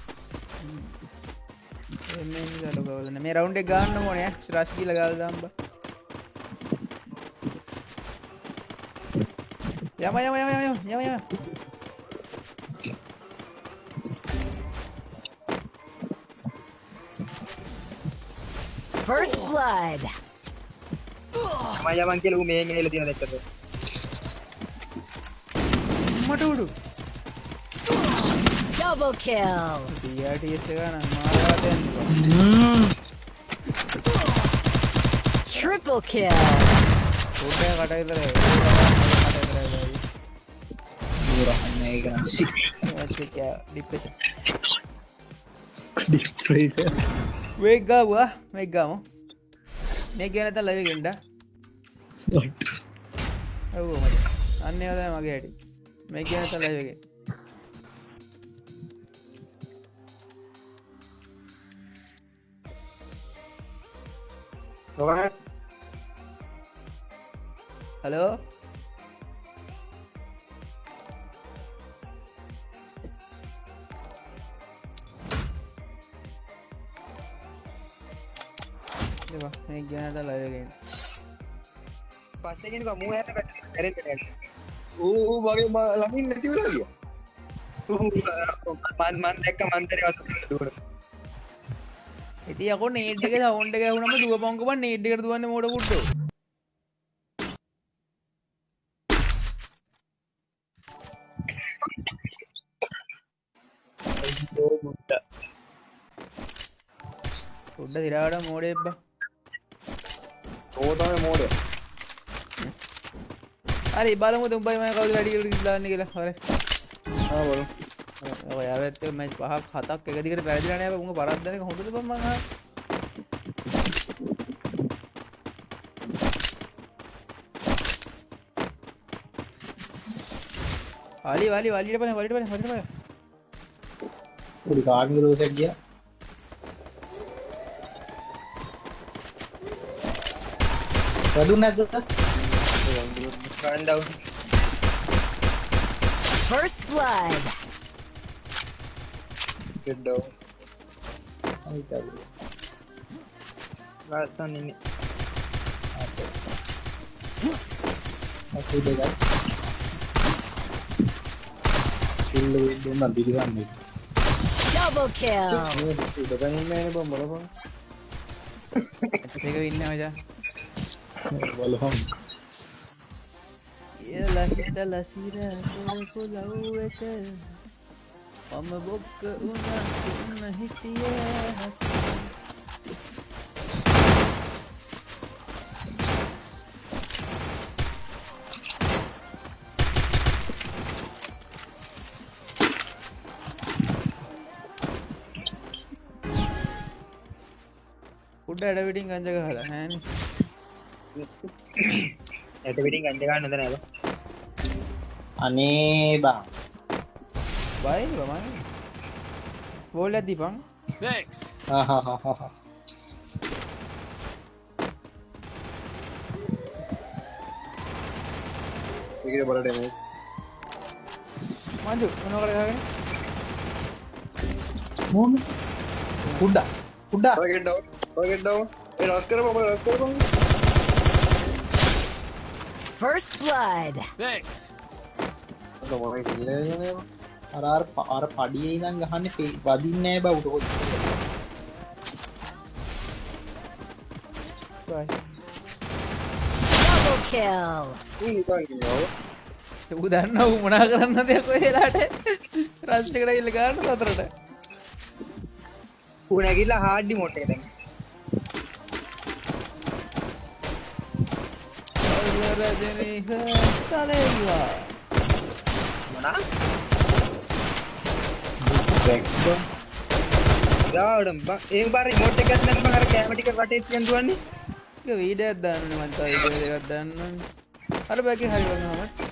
ලකවලන මේ රවුන්ඩ ගන්න මොනය ශ්‍රශ්කිල ගල් Ya va, ya va, ya va, ya va, ya va. First blood. Maya man kelu me engine le tira మటుడు డబుల్ కిల్ డిఆర్డిఎస్గా ట్రిపుల్ కిల్ ఊటే కట్ట bro Omega C Vega deep freezer Vega ವಾ Vega ಮೋ ಮೇಗ ಏನಂತ live ಗಿಂಡ ಅವು ಮರಿ ಅನ್ಯದ ಮಗ ಹೇಳಿ ಮೇಗ ಏನಂತ ಲೈವ್ ಗೆ ಹಲೋ මූ ඇත කරෙ ඌ වගේ ලඟින් නැතිවලගිය මන් මන් දැක්ක මන්තරය දුවට ඉති යකො නේට්ක සවන්ට ගැහුනම දුව පංකප නේට්ක දුවන්න මෝඩ පුට්ට පුඩ්ඩ දිරාට මෝඩ එබ්බ ඕතම මෝඩ හරි බලමු තුම්බයි මය කවද වැඩිකට දාන්න කියලා හර බල ඔයත් මැ පහක් හතක් එකදිකට පැදිරනය උඟ පරද්දන හොඳට පම අලි වලි වලිට පන වලිට පන හොට පය පොඩි කාර්මික දෝසක් ගිය වැදුන් නැද ගන්ඩව් First blood. ගෙඩ්ඩව ලස්සන් ඉන්න අපේ දෙකයි කිල්ල දුන්න දිරිගන්නේ Double kill. උඩකනින්න බ මොලපන් එක ඉන්න මචා බලහම් ලහිත ලසිර කොරපු ලව්වට මම බොක්ක උන්න හිටිය උඩ ඇඩවිටින් ගංජක හලා හැන් ඇට පිටින් ගංජගන්න ද නැද? අනේ බා බයි බමයි බෝල් ඇදදිපන් Thanks. ඒක බලට මේ මංජු මොනකරගෙන මොන කුඩ්ඩා කුඩ්ඩා ගෙට ඩව් ගෙට ඩව් ඒ රස් ඔබ රස් කරපන් First blood. Thanks. අර අර අර පඩියේ ඉඳන් ගහන්නේ වදින්නේ නෑ බවුට Double kill. ඌ ඌ දන්න ඌ මොනා කරන්න දෙයක් වෙලාට රස්්කට ඉල්ල ගන්න සතරට උනැගිල්ලා හාඩ්ඩි මොටේ දැන් තලවා මොනා ගාවඩම් ඒ බර මොට එකත් නැ මහර කෑමටික වටේ තියන් දුවන්නේ වීඩ දන්න මන්තා එකත් දන්න අර බැකි හරි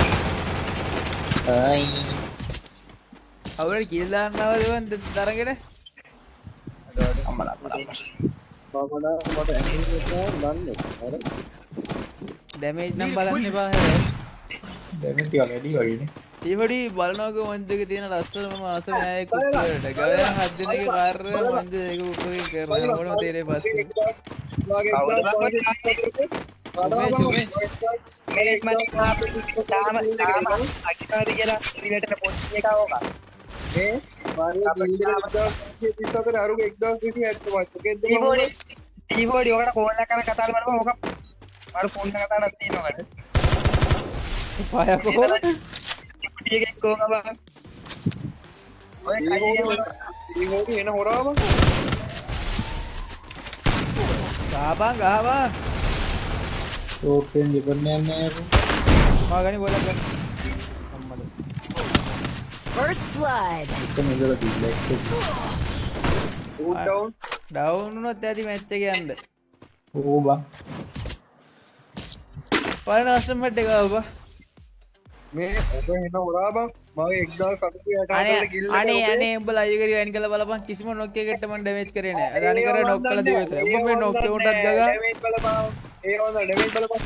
අවුට කිල්දාන්නවදවන් දරගෙන අම්මලා මමන මට ඇ දන්න අර දැමේජ් නම් බලන්න පා දැමටික වැඩි වගෙන ඒපඩි බලනෝක මන්දක තියෙන ලස්සනම ආස නෑයකුට ගවය හදදිනක කාර්ය මන්ද ඒක උපකින් කරන ඕන තේරේ පස්සේ තාම තාම අකිපාරි කියලා පිළිවෙටට පොස්ට් එක ඕක පිස්සතර අරු එක්දා විසි ඇත්ත මච්චකෙද ටීබෝඩි ටීබෝඩි ඔකට කෝල් එකක් කරලා කතා කරලා බලමු ඕක අර ෆෝන් එක කතාවක් තියෙනවකට පයකෝ ටී එකක් කෝක බං ඔය කයි හෝටි එන හොරාම ගාබන් ගාවා ඕකෙන් ජපනයන්න මාගනි ගොලක් First blood. මෙදල තිල්ලෙක් ඩවන් ඩවුනුනොත් ඇති මැච්ච කියන්න ඕබා පල නස්ටමට එක ඔබ මේ ඔබ මගේ එක්දා කටු අනේ අනේ අනේ උඹ ලයිව් එකේ වැඩි කළ බලපන්. කිසිම නොක්කයකට මම ඩැමේජ් කරේ නෑ. අදානි කර නොක් කළ දේ විතරයි උඹ මේ නොක් උටත් ගගා? ඒ හොඳ ඩෙමෙන්ට් බලපන්.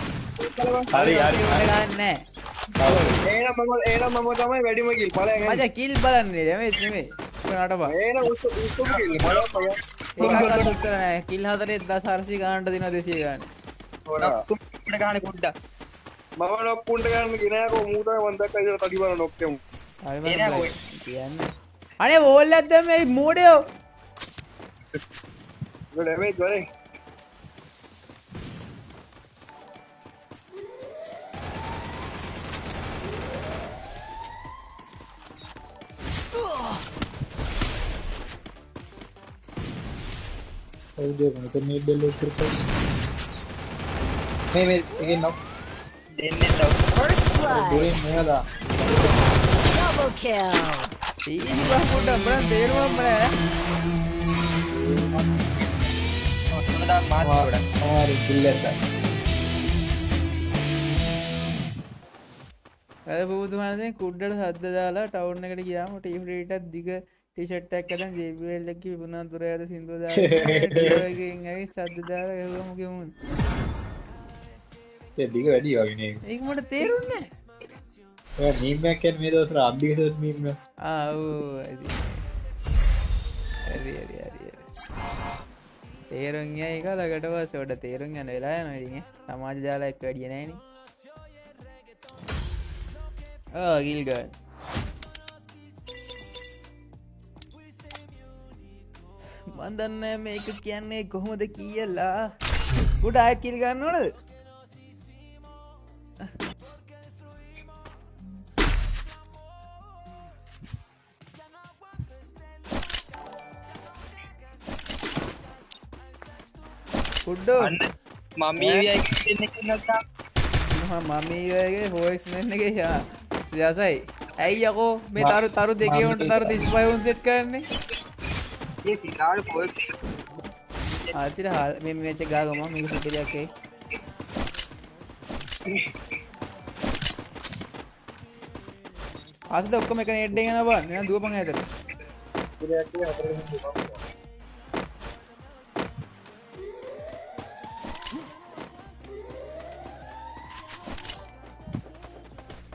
බලපන්. හරි හරි ගන්න නෑ. ඒනම් මම ඒනම් මම තමයි වැඩිම කිල් බලයන් මචං කිල් බලන්නේ ඩැමේජ් නෙමෙයි. උඹ නටපන් ඒන උස්ස උස්ස කිල් බලපන්. ඒකකට උත්තර නෑ. කිල් හතරේ 1400 ගානට දිනවා 200 ගාන. හොරා කුඩ ගහන කුඩ්ඩා මම නොක්කුන්ට ගන්න ගෙනයකෝ මූට වන්දක් අයිද තඩි බල නොක්කෙමු හරි එනෑ මම බෝයි. කියන්න අනේ වෝල් ඇද්ද මේ මෝඩයෝ ඩැමේජ් එක දෙන්නේ තව First blood. Double kill. අද පුදුමනදේ කුඩ්ඩට සද්ද දාලා ටවුන් එකට ගියාම ටීෆ්‍රීටත් දිග ටිෂට්ටක් කදන් ජේබල්ලකි පුුණා තුර ඇද සිින්දුව ඇයි සද්ද දාලා එහම කිමුන් දිග වැඩි වගෙන ඒමට තේරුන්නේ නීමැකැන් මේ දවසර අධිකසත් මීම ආව් තේරුන් එක ලකට පසට තේරුම් යන වෙලා නොරිගේ සමාජ ජාලා එක් වැඩිය නෑන ගිල්ගන්න මන් දන්න මේක කියන්නේ කොහොමද කියලා. ගොඩ කිල් ගන්න ඕනද කුඩ්ඩෝ මම මමීගේ හෝයිස් මෙන්නගේ යා. සයසයි. ඇයි යකෝ මේ තරු තරු දෙකවට තරු තිස්පයවුන් සෙට් කරන්නේ? ආතිර හල් මෙ මේච ගාගම මේක සුපිරයක්කේ අසද ඔක්කම එක නෙඩ්ඩ ගෙන බා න දුවපන් ඇතර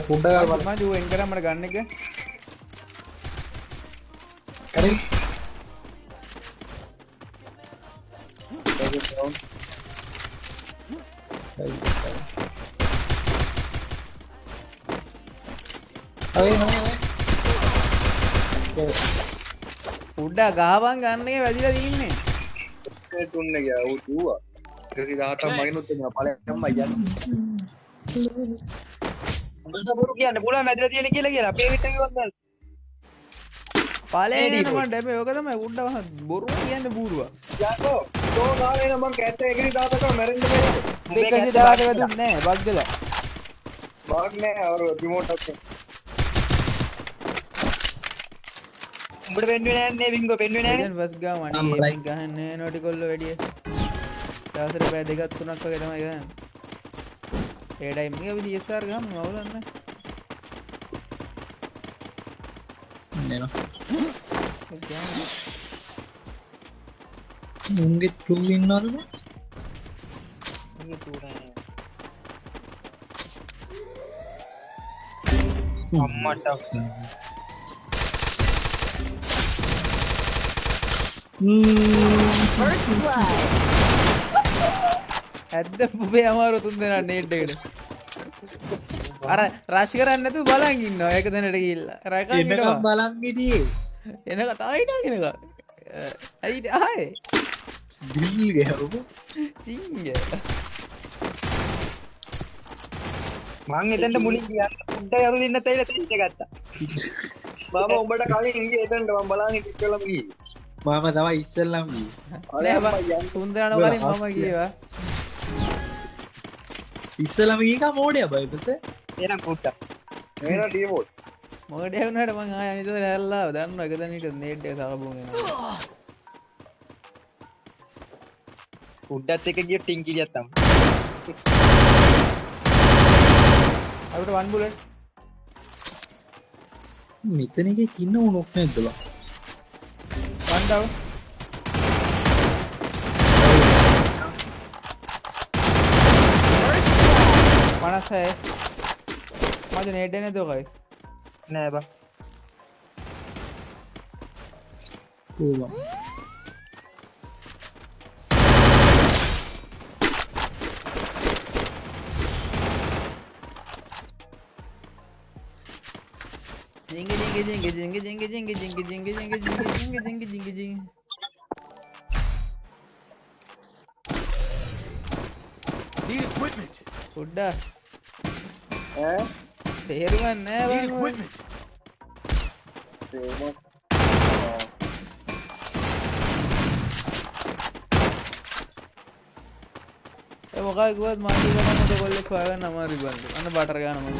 කුඩ්ඩ ජුවෙන් කරමට ගන්න එක කරින් උඩ්ඩා ගාවන් ගන්නේ වැදිලා දීන්නේ තුන්න ගෑ ඌවා. දාතම් මගෙනුත් පලම්ම යන්න. හොඳ බොරු කියන්න පුළුවන් වැදලා තියෙන කියලා කියලා. අපේ හිට කිව්වද පලේඩි මට හැබැයි ඔක තමයි උඩ බොරු කියන්න බූරුවා යකෝ. තෝ ගාවේ නම් මං කැට එකේ දාතක මැරෙන්න බෑ. දෙකේ දාට වැදුන්නේ නැහැ බග් වෙලා බග් නැහැ අර රිමෝට් එකේ උඹට පෙන්වෙන්නේ නැන්නේ බින්ගෝ පෙන්වෙන්නේ නැහැ බස් ගා මණි ගහන්නේ නැටිකොල්ල වැඩි දවසට පැය දෙකක් තුනක් වගේ තමයි ගහන්නේ. ඒ ටයිම් එක අපි DSR ගහමු අවුලක් නැහැ නේද? මුංගේ 2 ඉන්නවද? මුංගේ 2 නෑ. අම්මට First blood. ඇත්ත පුබේ අමාරු තුන් දෙනා නේට් එකට. අර රශ් කරන්න නැතුව බලන් ඉන්නවා ඒක දැනට ගිහිල්ලා. රකන් ඉන්නවා. බලන් හිටියේ. එන කතාව හිටගෙන ගා ඇයි ආයේ දිල් ගහවක චිංග. මං එතනට මුලින් ගියා. උඩ යරු දෙන්න තැයිලා තෙන්ට ගත්තා. මම ඔබට කලින් ගියේ එතනට. මම බලන් ඉස්සෙල්ලම ගියේ මම තමයි ඉස්සෙල්ලම ගියේ. අනේ මම යන් තුන්දරණ වලින් මම ගියේවා ඉස්සලම ගේක මෝඩය බයිපස එනම් කුට්ට ටීමෝඩ් මෝඩය වුණට මං අනිත හැල්ලා දන්න එකතනට නේට් සලබු උඩ්ඩත් එක ගිය ටිංකිලියත්තම් අට වන් බුල මෙතන එක කින්න උනොක් නැද්දලා පන්ඩාව मस्त आहे माझ्या नेट नाही दो गाइस नाही बा जिंगे जिंगे जिंगे जिंगे जिंगे जिंगे जिंगे जिंगे जिंगे जिंगे जिंगे जिंगे जिंगे Need equipment. Good. ඈ තේරුවන් නෑ මොකයිකුවත් මට කොල්ලෙක් හොයාගන්න අමාරු බන්දු අන්න බටර ගන්න මම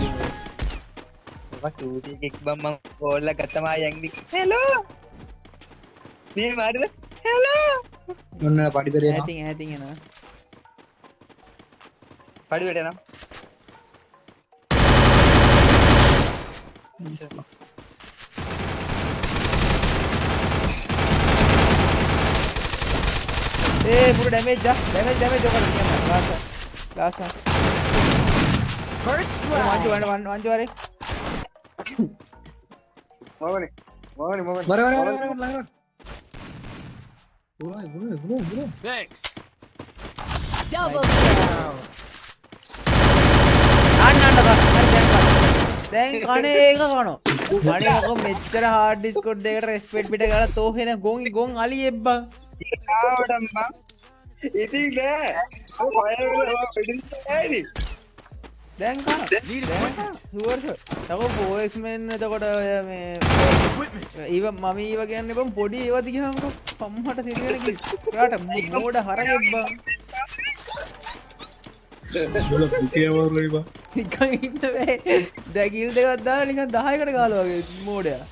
එක් බම්ම කෝල්ල ගත්තමා යැගි හෙලෝ මේ මාරිද හෙලෝ ඔන්න පඩිපර ඇති ඇතිගෙන පඩිවැටනම් Eh, full damage dah. Damage damage joker ini. Last. Last. First blood. Mau anjur, mau anjur, mau Mau mana? Mau mana? Mau mana? Mau mana? Mau mana? Mau mana? Mau mana? Mau? Thanks. Double kill. Ah, Anak-anak. දැන් කනේ ඒක කනවා. අනේ ඔක මෙච්චර hard Discord එකකට respect පිට ගාලා තෝ වෙන ගොන් ගොන් අලි එබ්බා. නෑනේ. දැන් කන Need දැන් equipment. ෂුවර් තව ෆෝඑක්ස් මෙන් එතකොට ඔය මේ. ඊව මම ඊව කියන්නේ බම් පොඩි ඒවා දිගහමකෝ පම්මට තිරිගෙන කි රාට මෝඩ හරගෙබ්බා. බුරා පුකේ වරලයි බා නිකන් ඉන්න බෑ දැගිල් දෙකක් දාලා නිකන් 10කට ගාලා වගේ මෝඩයා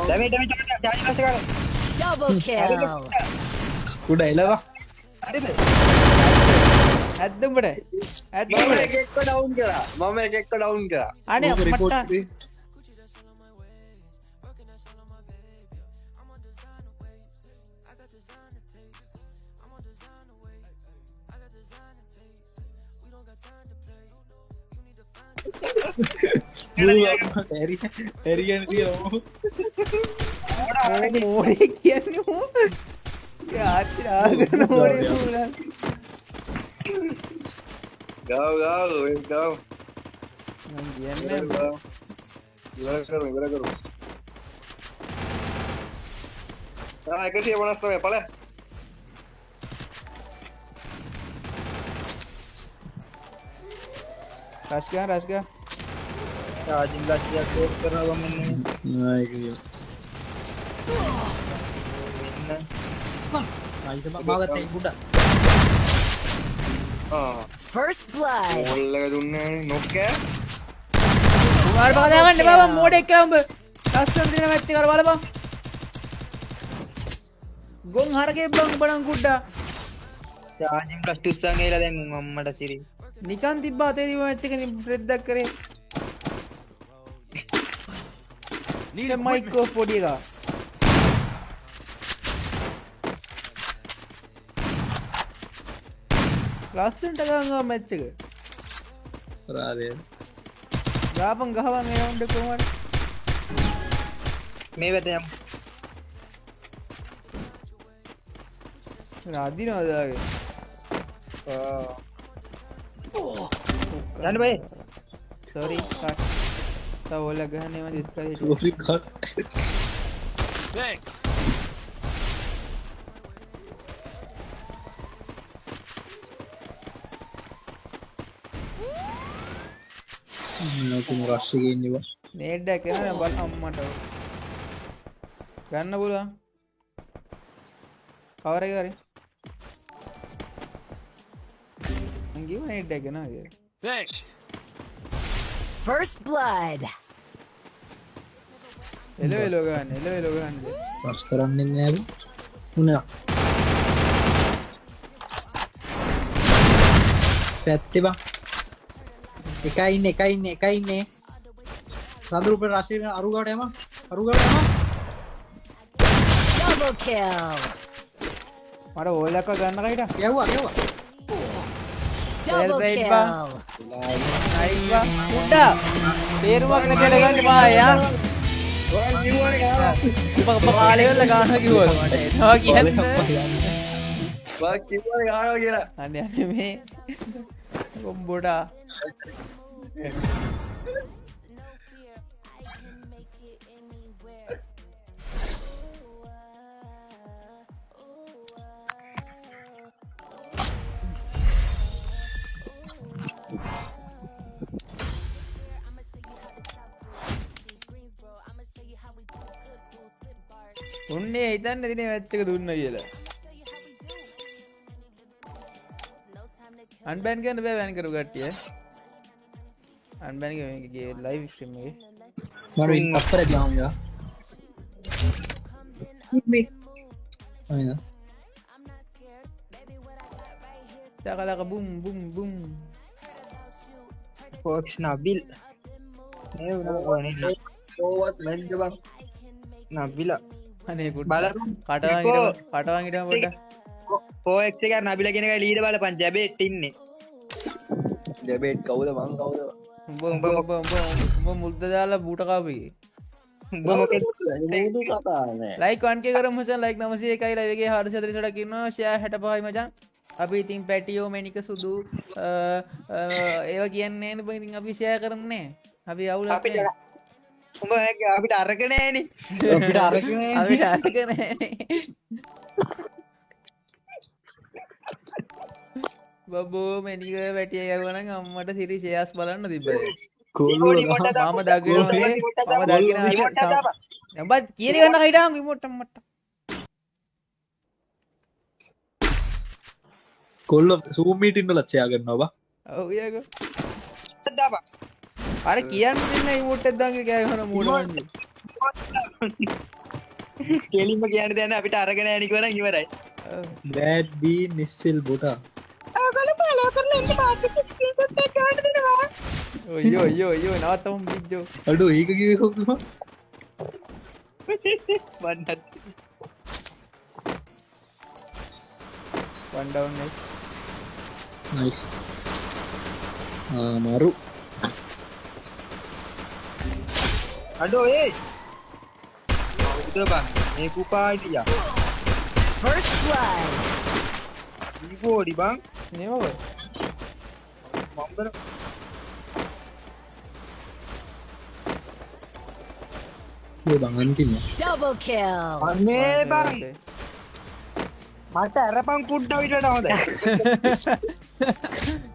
ඩැමේජ් දැමේ දැමේ චාර්ජ් ලස්ස කරා Double kill. උඩ එලවා හරිද ඇද්ද උඹට ඇද්ද මම උඹට එක එක්ක ඩවුන් කරා මම එක එක්ක ඩවුන් කරා අනේ ඕක report මට කරේ. බුරා ඇරි ඇරි ගැන තියෙනවා මෝඩේ කියන්නේ මෝ ආච්චි ආගන මෝඩේ මූලා ගාව ගාව ඔය ගාව මං ඉවර කියන්නේ ගාව. ඉවර කරු ඉවර කරු ආ එකසිය පනස් නමය පල රස්කා රස්කා චාර්ජින් ලස්සියක් කෝස් කරනවා බං කියල මෙන්න ආයිත මාගත්ත ගුඩ First blood. ඔල්ලක දුන්න නොක්කෑ කුමාර බදාගන්න බා මෝඩෙක් කියලා උඹ ලස්සන දින මැච් එක බලපන් ගොන් හරකේ බං බණන් කුඩ්ඩා චාර්ජින් ප්ලස් ටුස්සන් ගේලා දැන් උන් අම්මට සිරි නිකන් තිබ්බා තිබ්බ මැච් එක රෙද්දක් කරේ Need මයික් equipment. ඔෆ් පොඩි එකා ලස්සනට ගංගා මැච් එක රාදය ගාපන් ගහවන් එවුන්ට කොහමද මේ වෙත යමු අදිනවදාගේ යන්න බයි සොරි කට් තව ඔල ගහන්නේම දිස්කරේ සෝරි කට් Thanks. නකුම රශ්ෂගෙන්නවා නේඩ්ඩක් එන බල අම්මට ගන්න පුළුවන් කවර එක හරි මං කිව්වා නේඩ්ඩක් ගෙනවා කියලා Thanks. First blood. එලවෙලෝ ගන්න එලවෙලෝ ගන්න පස් කරන්න නෑද උනා පැත්තේ බං එකයින්න එකයින්න එකයින්නේ සඳරුප රශය අරුගට එම අරුගට එම Double kill. මට ඕලක්ක ගන්න කයිට යව්වා යව්වා Double kill. Ba? නයිවා උඩ්ඩා තේරුමක් නැතිල ගන්න පායා උප කාලෙවල්ල ගාන කිව්වල මට එනවා කියන්න කිව්ව ගාන කියලා අන්න යන්න මේ කොම්බොඩා උන්නේ හිතන්න දින වැච්චක දුන්න කියලා. අන්බැන් ගන්න බෑ වැන් කරු කට්ටිය. අන්බැනිගේ ලයිව් ශ්‍රීම්ගේ මර අපර ගාමයා දකලක බුම් බුම් බුම්. පෝක්ෂ නබිල් ඒ වුණා ඕනේ ඕවත් මැද්ද බං? නබිල අනේකුට බල කටවා කටවාගට පොට පෝක්ෂ එක නබිල කෙනක ලීඩ බලපන්. ජැබේට් ඉන්නේ. ජැබේට් කවුද? මං කවුද? උඹ උඹ උඹ උඹ උඹ මුල්ද දාලා බූටකාපී ලයිකන්ගේ කර මචන් ලයික් නමසේ එකයි ලයිගේ හර සදරි ටකින්න ෂය හැට පහයි මචන් අපි ඉතින් පැටියෝ මැනික සුදු ඒව කියන්නේ ඉතින් අපි ෂය කරන්නේ අපි අවුල අපිට උඹ අපිට අරකනෑන අපිට අරගෙන බබෝ මැනික වැටිය යවන අම්මට සිරි ශයස් බලන්න තිබේ මම දකිනේ මම දකින ඇබත් කියන ගන්න හිටම් විමොට්ටම් මට කොල්ල සූමීටින්ට ලච්චයා කරන්නවා ඔවක සදාප අර කියන්න ඉමුට එදගේ කෑහන මුණ කෙලින්ම කියන්න දැන අපිට අරගෙන ඇනිකවන ඉවරයි. බෑඩ්බී නිස්සෙල් බොටා. ඔයෝ යෝ යෝ නවත්තම බිද්ජෝ අඩු ඒක කිවහොක්ම වන්නත්. වන්ඩවන්න නයිස් මරු අඩෝ ඒ උදබන් මේ කුපාටිය First blood. දීපෝඩි බං නව මම්බර බංගන්තින්න Double kill. අන්නේ බං මට ඇරපං කුඩ්ඩ විට හොද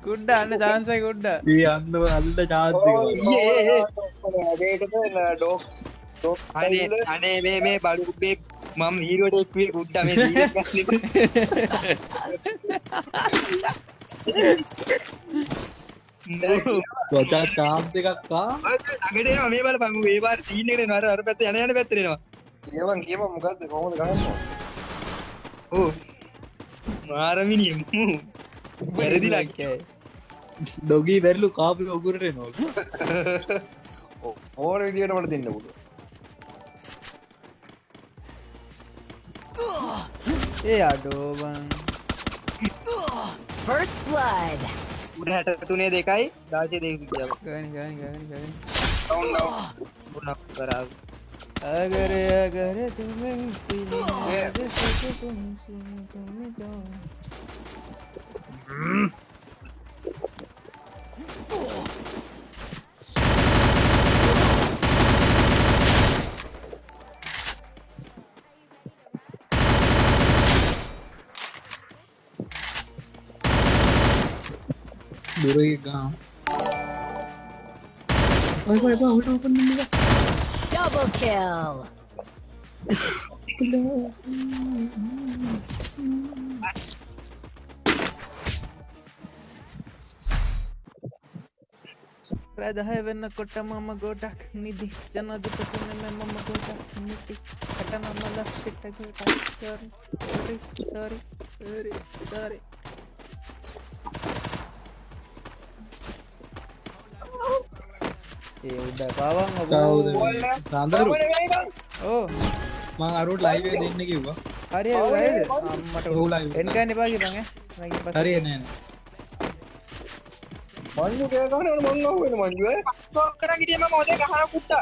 කුඩ්ඩ අන්න චාන්සයි කුඩ්ඩ ඒ අන්නව අල්ට චාතික ඩෝක් අනේ අනේ මේ මේ බඩුබේ මම හීරුවට එක්වේ කුඩ්ඩ මේ වචා චාන්ත එකක්කා අගට මේ බල පංගු ඒවාර සීනකට නර අර පැත්ත යන යන පැත්තරෙනවා කියවන් කියම මොකක්ද කොහොමද ගන්න ඕ මාරමිනි වැරදි ලක්කෑ ඩොගී වැරලු කාපි ඔකුරට නො ඕන විදිට මට දෙන්න පුට ඒ අඩෝබන් First blood. උඩ හැට තුනේ දෙකයි දාශය දෙක කියාව ගනි ගනි ගනි ගනි ගුණක් කරා අගර අගර තුමෙන් පිළිනාද සතුටුම් සුතුමිටෝ. දුර ගාම් ඔය එපා ඔට ඔපන්න Double kill. ප්‍රදහය වෙන්න කොට මම ගොඩක් නිදි ජනධපතින මෙම ගොඩක් නිති කට නමල සිට්ටක සරි සරි සරි ඒ උඩ පාවන් කවුද සාන්දරු. ඕ. මං අරුට ලයිව දෙන්න කිව්වා. හරි හරිද අම්මට ඔහු live එන්කන්න එපාගේ පඟ මගේ පස්සේ. හරි නෑන මංජු කෑගන මං වෙන මංජුව? කර ගිටියම මොද ගහන කුට්ට.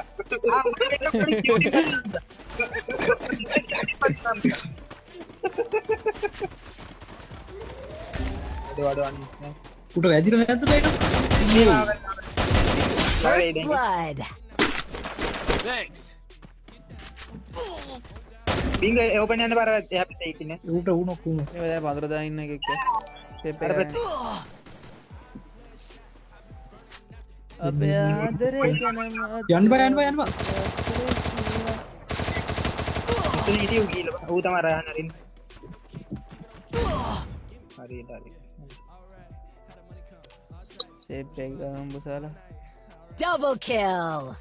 වඩවන්න උට වැදිර ඇත First blood. Thanks. බිංග ඕපන යන්න හැපිත ඉතින ඌට උනොක්කුම ඒ දැන් පඳුර දාන්න එකක් අපේ ආදරේ ගැනම යන්න බා යන්න බා යන්න බා මෙතන හිටියු ගීල ඌ තමයි රයන් අරින් හරි හරි Double kill.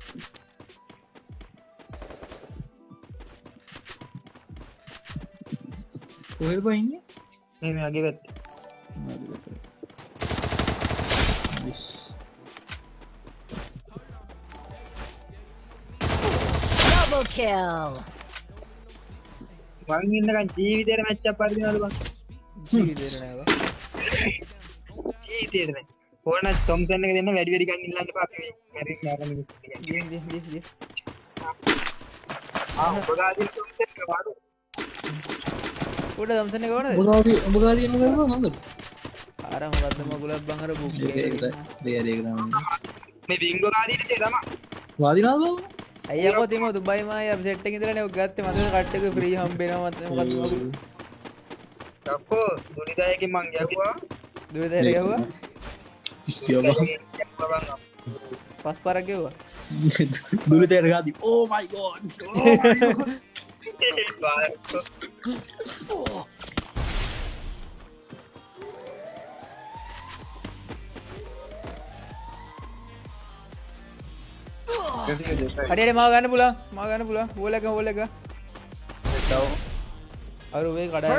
කොහෙද බහින්නේ මේ මගේ පැත්ත Nice. Double kill. මං ඉන්නකන් ජීවිතේට මැච් අප් පරිදිනවද බං ජීවිතේට නෑ බා. ජීවිතේට නෑ ඕන තොම්සන් එක දෙන්න වැඩි වැඩි ගන්න ඉල්ලන්න එපා අපි මැරින් නරන ගිහින් ගිහින් ගිහින්. ආ ඔබගාදී තොම්සන් එක වාඩු උඩ දම්සන එක ඕනද? උඹගාදී උඹගාදී එන්න කරනවා නන්ද අර මොකද්ද මගුලක් බං අර බුක් මේ බිංගෝ ගාදීට තම වාදිනාද බව අයියකෝ තිම දුබයි මාය සෙට් එකේ ඉඳලා නේ ඔය ගත්තේ. මතක කට්ට එක ෆ්‍රී හම්බෙනවා. මත මොකද්ද මගුල? අපෝ දුනිදායකින් මං දෙර ගැහුවා සියබ පස් පාරක් ගැහුවා දුරිතයට ගාදී ඕ මයි ගෝඩ් කඩේට මාව ගන්න පුළුවන් මාව ගන්න පුළුවන් හෝල එක හෝල එක අර වේ කඩා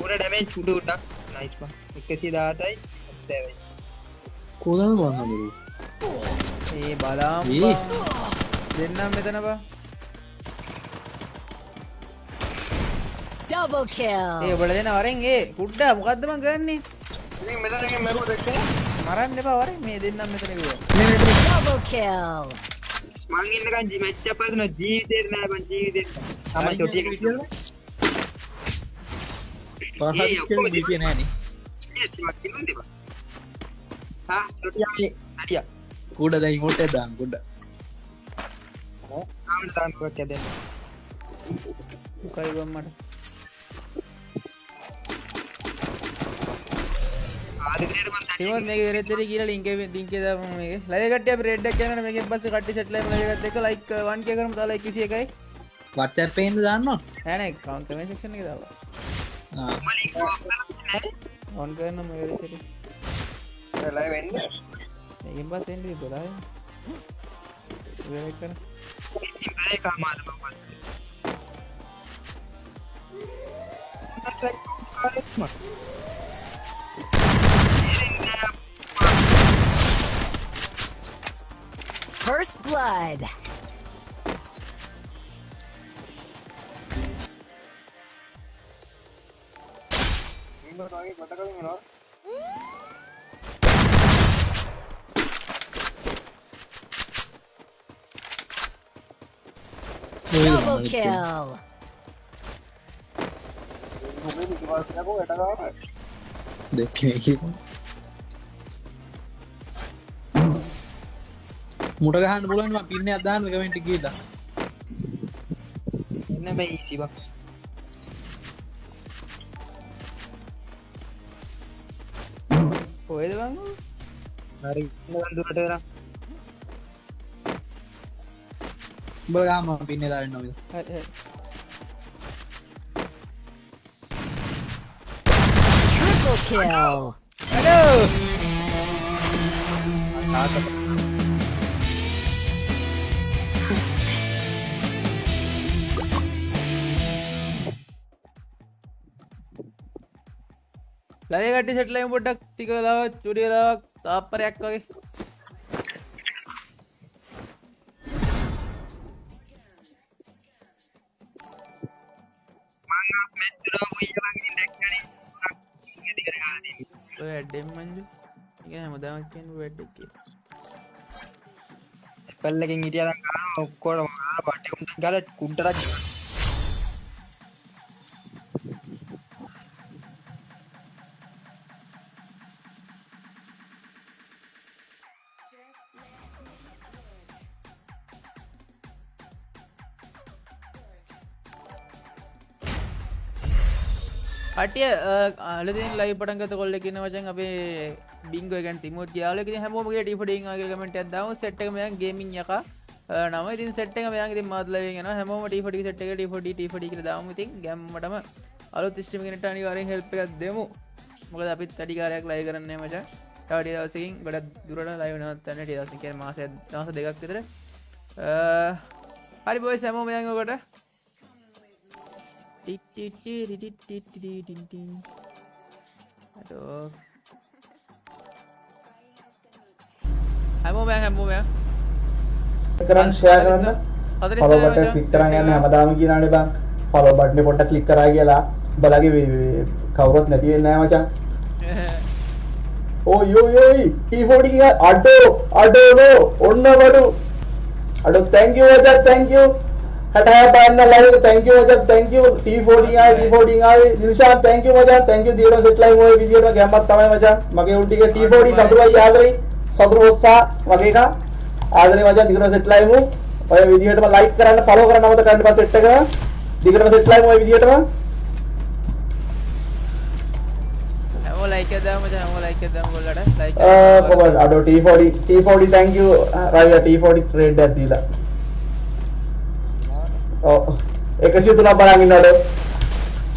පුර ඩැමේ චුඩ උටක් නයිස් බං එකසි දාතයි සැවයි කෝදන බන්නදරු ඒ බලාම් ඒ. බං. දෙන්නම් මෙතන බා Double ඒ kill. ඔබල දෙන වරෙන් ඒ කුඩ්ඩා මොකද්ද මං ගන්නේ? ඉතින් මෙතනකින් මැරුව දැක්කේ මරන්න එපා වරෙන්. මේ දෙන්නම් මෙතන කිව්වා. Double kill. මං ඉන්නකන් මැච් අප් පරිදින ජීවිතේට නෑ බං ජීවිතේට. තමයි ටොටි එක කියලා ආයේ හරියා කුඩ දැයි හොට දාම් කුඩ මට මං තිමත් මේක වෙරෙද්දරි කියලා ලින්ක් ලින්ක් මේකෙන් පස්සේ කට්ටිය සෙට් ලයිව් ලයිව් එකත් එක්ක ලයික් 1k කරමු තා ලයික් 21යි වට්චර් පේන්ද දන්නවා නෑ නෑ කවුන්ට් කමෙන්ට් සෙක්ෂන් එකේ දාලා මලින් කෝප් කරන්නේ ඔන් කරන්න මේ වෙරෙද්දරි ලයිව් වෙන්නේ මේකෙන් පස්සේ එන්නේ 12 වෙරෙක් කරන ඉතින් බෑ කාමාර බං ට්‍රැක් කාරෙත්ම First blood. ඉන්නකොට වගේ කොටකකින් එනවා? Double kill. මුට ගහන්න පුලන් පින්න අදාන්න කමෙන්ට කියීලා. එන්න මේ ඊසි බං කොහෙද බං? හරි ඉන්න දුරට වෙලා උඹ ගාම පින්න දාන්න නොද හරි හරි. Triple kill. හලෝ ලයිව් කට්ටිය සෙට් ලයිව් පොඩ්ඩක් ටික වෙලාවක් චුටි වෙලාවක් තාප්පරයක් වගේ මං මැච් තුන මුයිලා ගින් දැක්කනේ ඉතින් දිගට ගානේ ඔය ඇඩ්ඩෙන් මංජු එක හැමදාම කියන්නේ වැඩ් එක කියලා. පල්ලකින් හිටියනම් ගන්න ඔක්කොටම ගාලා පට්ටි කුන්ට ගාලා කුන්ටරක් ගියා. කටිය අලතින් ලයි පටන්ගත කොල්ල කියන වචන් අපේ බිංග ගැන් තිමුත් යාලක හැමෝගේ ටිපඩින් ගමට ඇදම සෙට්කමයන් ගේමින් යක. නම. ඉතින් සෙට්ක මයන් මදලගෙන හැම ටිපටි සෙට් එක ටිපඩි ටිපඩි දමති ගැම්මටම අලු තිස්ටිමිට අනිවාරෙන් හෙල්ප එකක් දෙමු. මොකද අපිත් වැඩි කාලයක් ලයි කරන්න මචා. ටඩි දවසකින් ගොඩ දුරට ලයි නවත්තන්න ටිය දවස කිය මාස දවස දෙකක් විතර. හරි බොයි සැමෝ මයංගකොට හැමෝමය හැමෝමය කරන්න ෂයා කරන්න ෆලෝ බටන් ක්ලික් කරන් යන්න හැමදාම කියනනේ බං ෆලෝ බටනේ පොඩ්ඩක් ක්ලික් කරා කියලා බලගේ කවුරුත් නැති වෙන්නේ නැහැ මචං ඕ යෝ යෝයි T40 ගියා අඩෝ අඩෝ ඔන්න වඩු අඩෝ thank you මචං thank 66 පාන්න ලයිව්. Thank you මචං thank you. T40 ආවේ T40 ආවේ. දිල්ෂාන් thank you මචං thank you දියරෝ සෙට් ලයිව් ඔය විදියට ගැම්මක් තමයි මචං මගේ උන් ටික T40 සතුරුයි ආදරේ. සතුරු ඔස්සා මගේ එක. ආදරේ මචං දිගට සෙට් ලයිව් ඔය විදියටම ලයික් කරන්න ෆලෝ කරන්න අමතක කරන්න පස්සේ සෙට් එක දිගටම සෙට් ලයිව් ඔය විදියටම හැමෝ ලයික දම හැම ලයික දම ගොල්ලට ලයි කොමල් අඩෝ T40 T40 thank you. රයිය T40 trade එකක් දීලා ඔව් 103ක් බලන් ඉන්න අඩෝ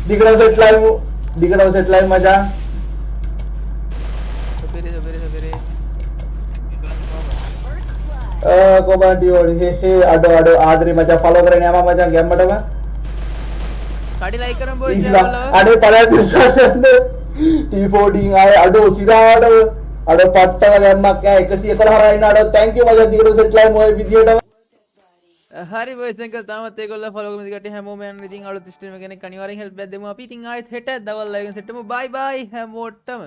දිගටම සෙට් ලයිව් දිගටම සෙට් ලයිව් මචං කොමල් ඩියෝඩි හේ හේ අඩෝ අඩෝ ආදරේ මචං ෆලෝ කරගෙන යම මචං ගැම්මටම කඩි ලයි කරම් බොයි ඉස්ලා අඩේ පළයන් දිසාන්න T14 ආයේ අඩෝ සිරාඩ අඩෝ පට්ටම ගැම්මක් ඈ 111 හරයින්න අඩෝ thank you මචං දිගට සෙට් ලයිව් ඔය විදියටම හරි බොයිසක තමත් ඒගොල්ල ෆලෝගම දිකට හැමෝම යන ඉතින් අලුත් ස්ට්‍රීම් එකක් අනිවාර්යෙන් හෙල්ප් එකක් දෙමු අපි ඉතින් ආයෙත් හෙට දවල් ලයිව් සෙට්ටමු බයි බයි හැමෝටම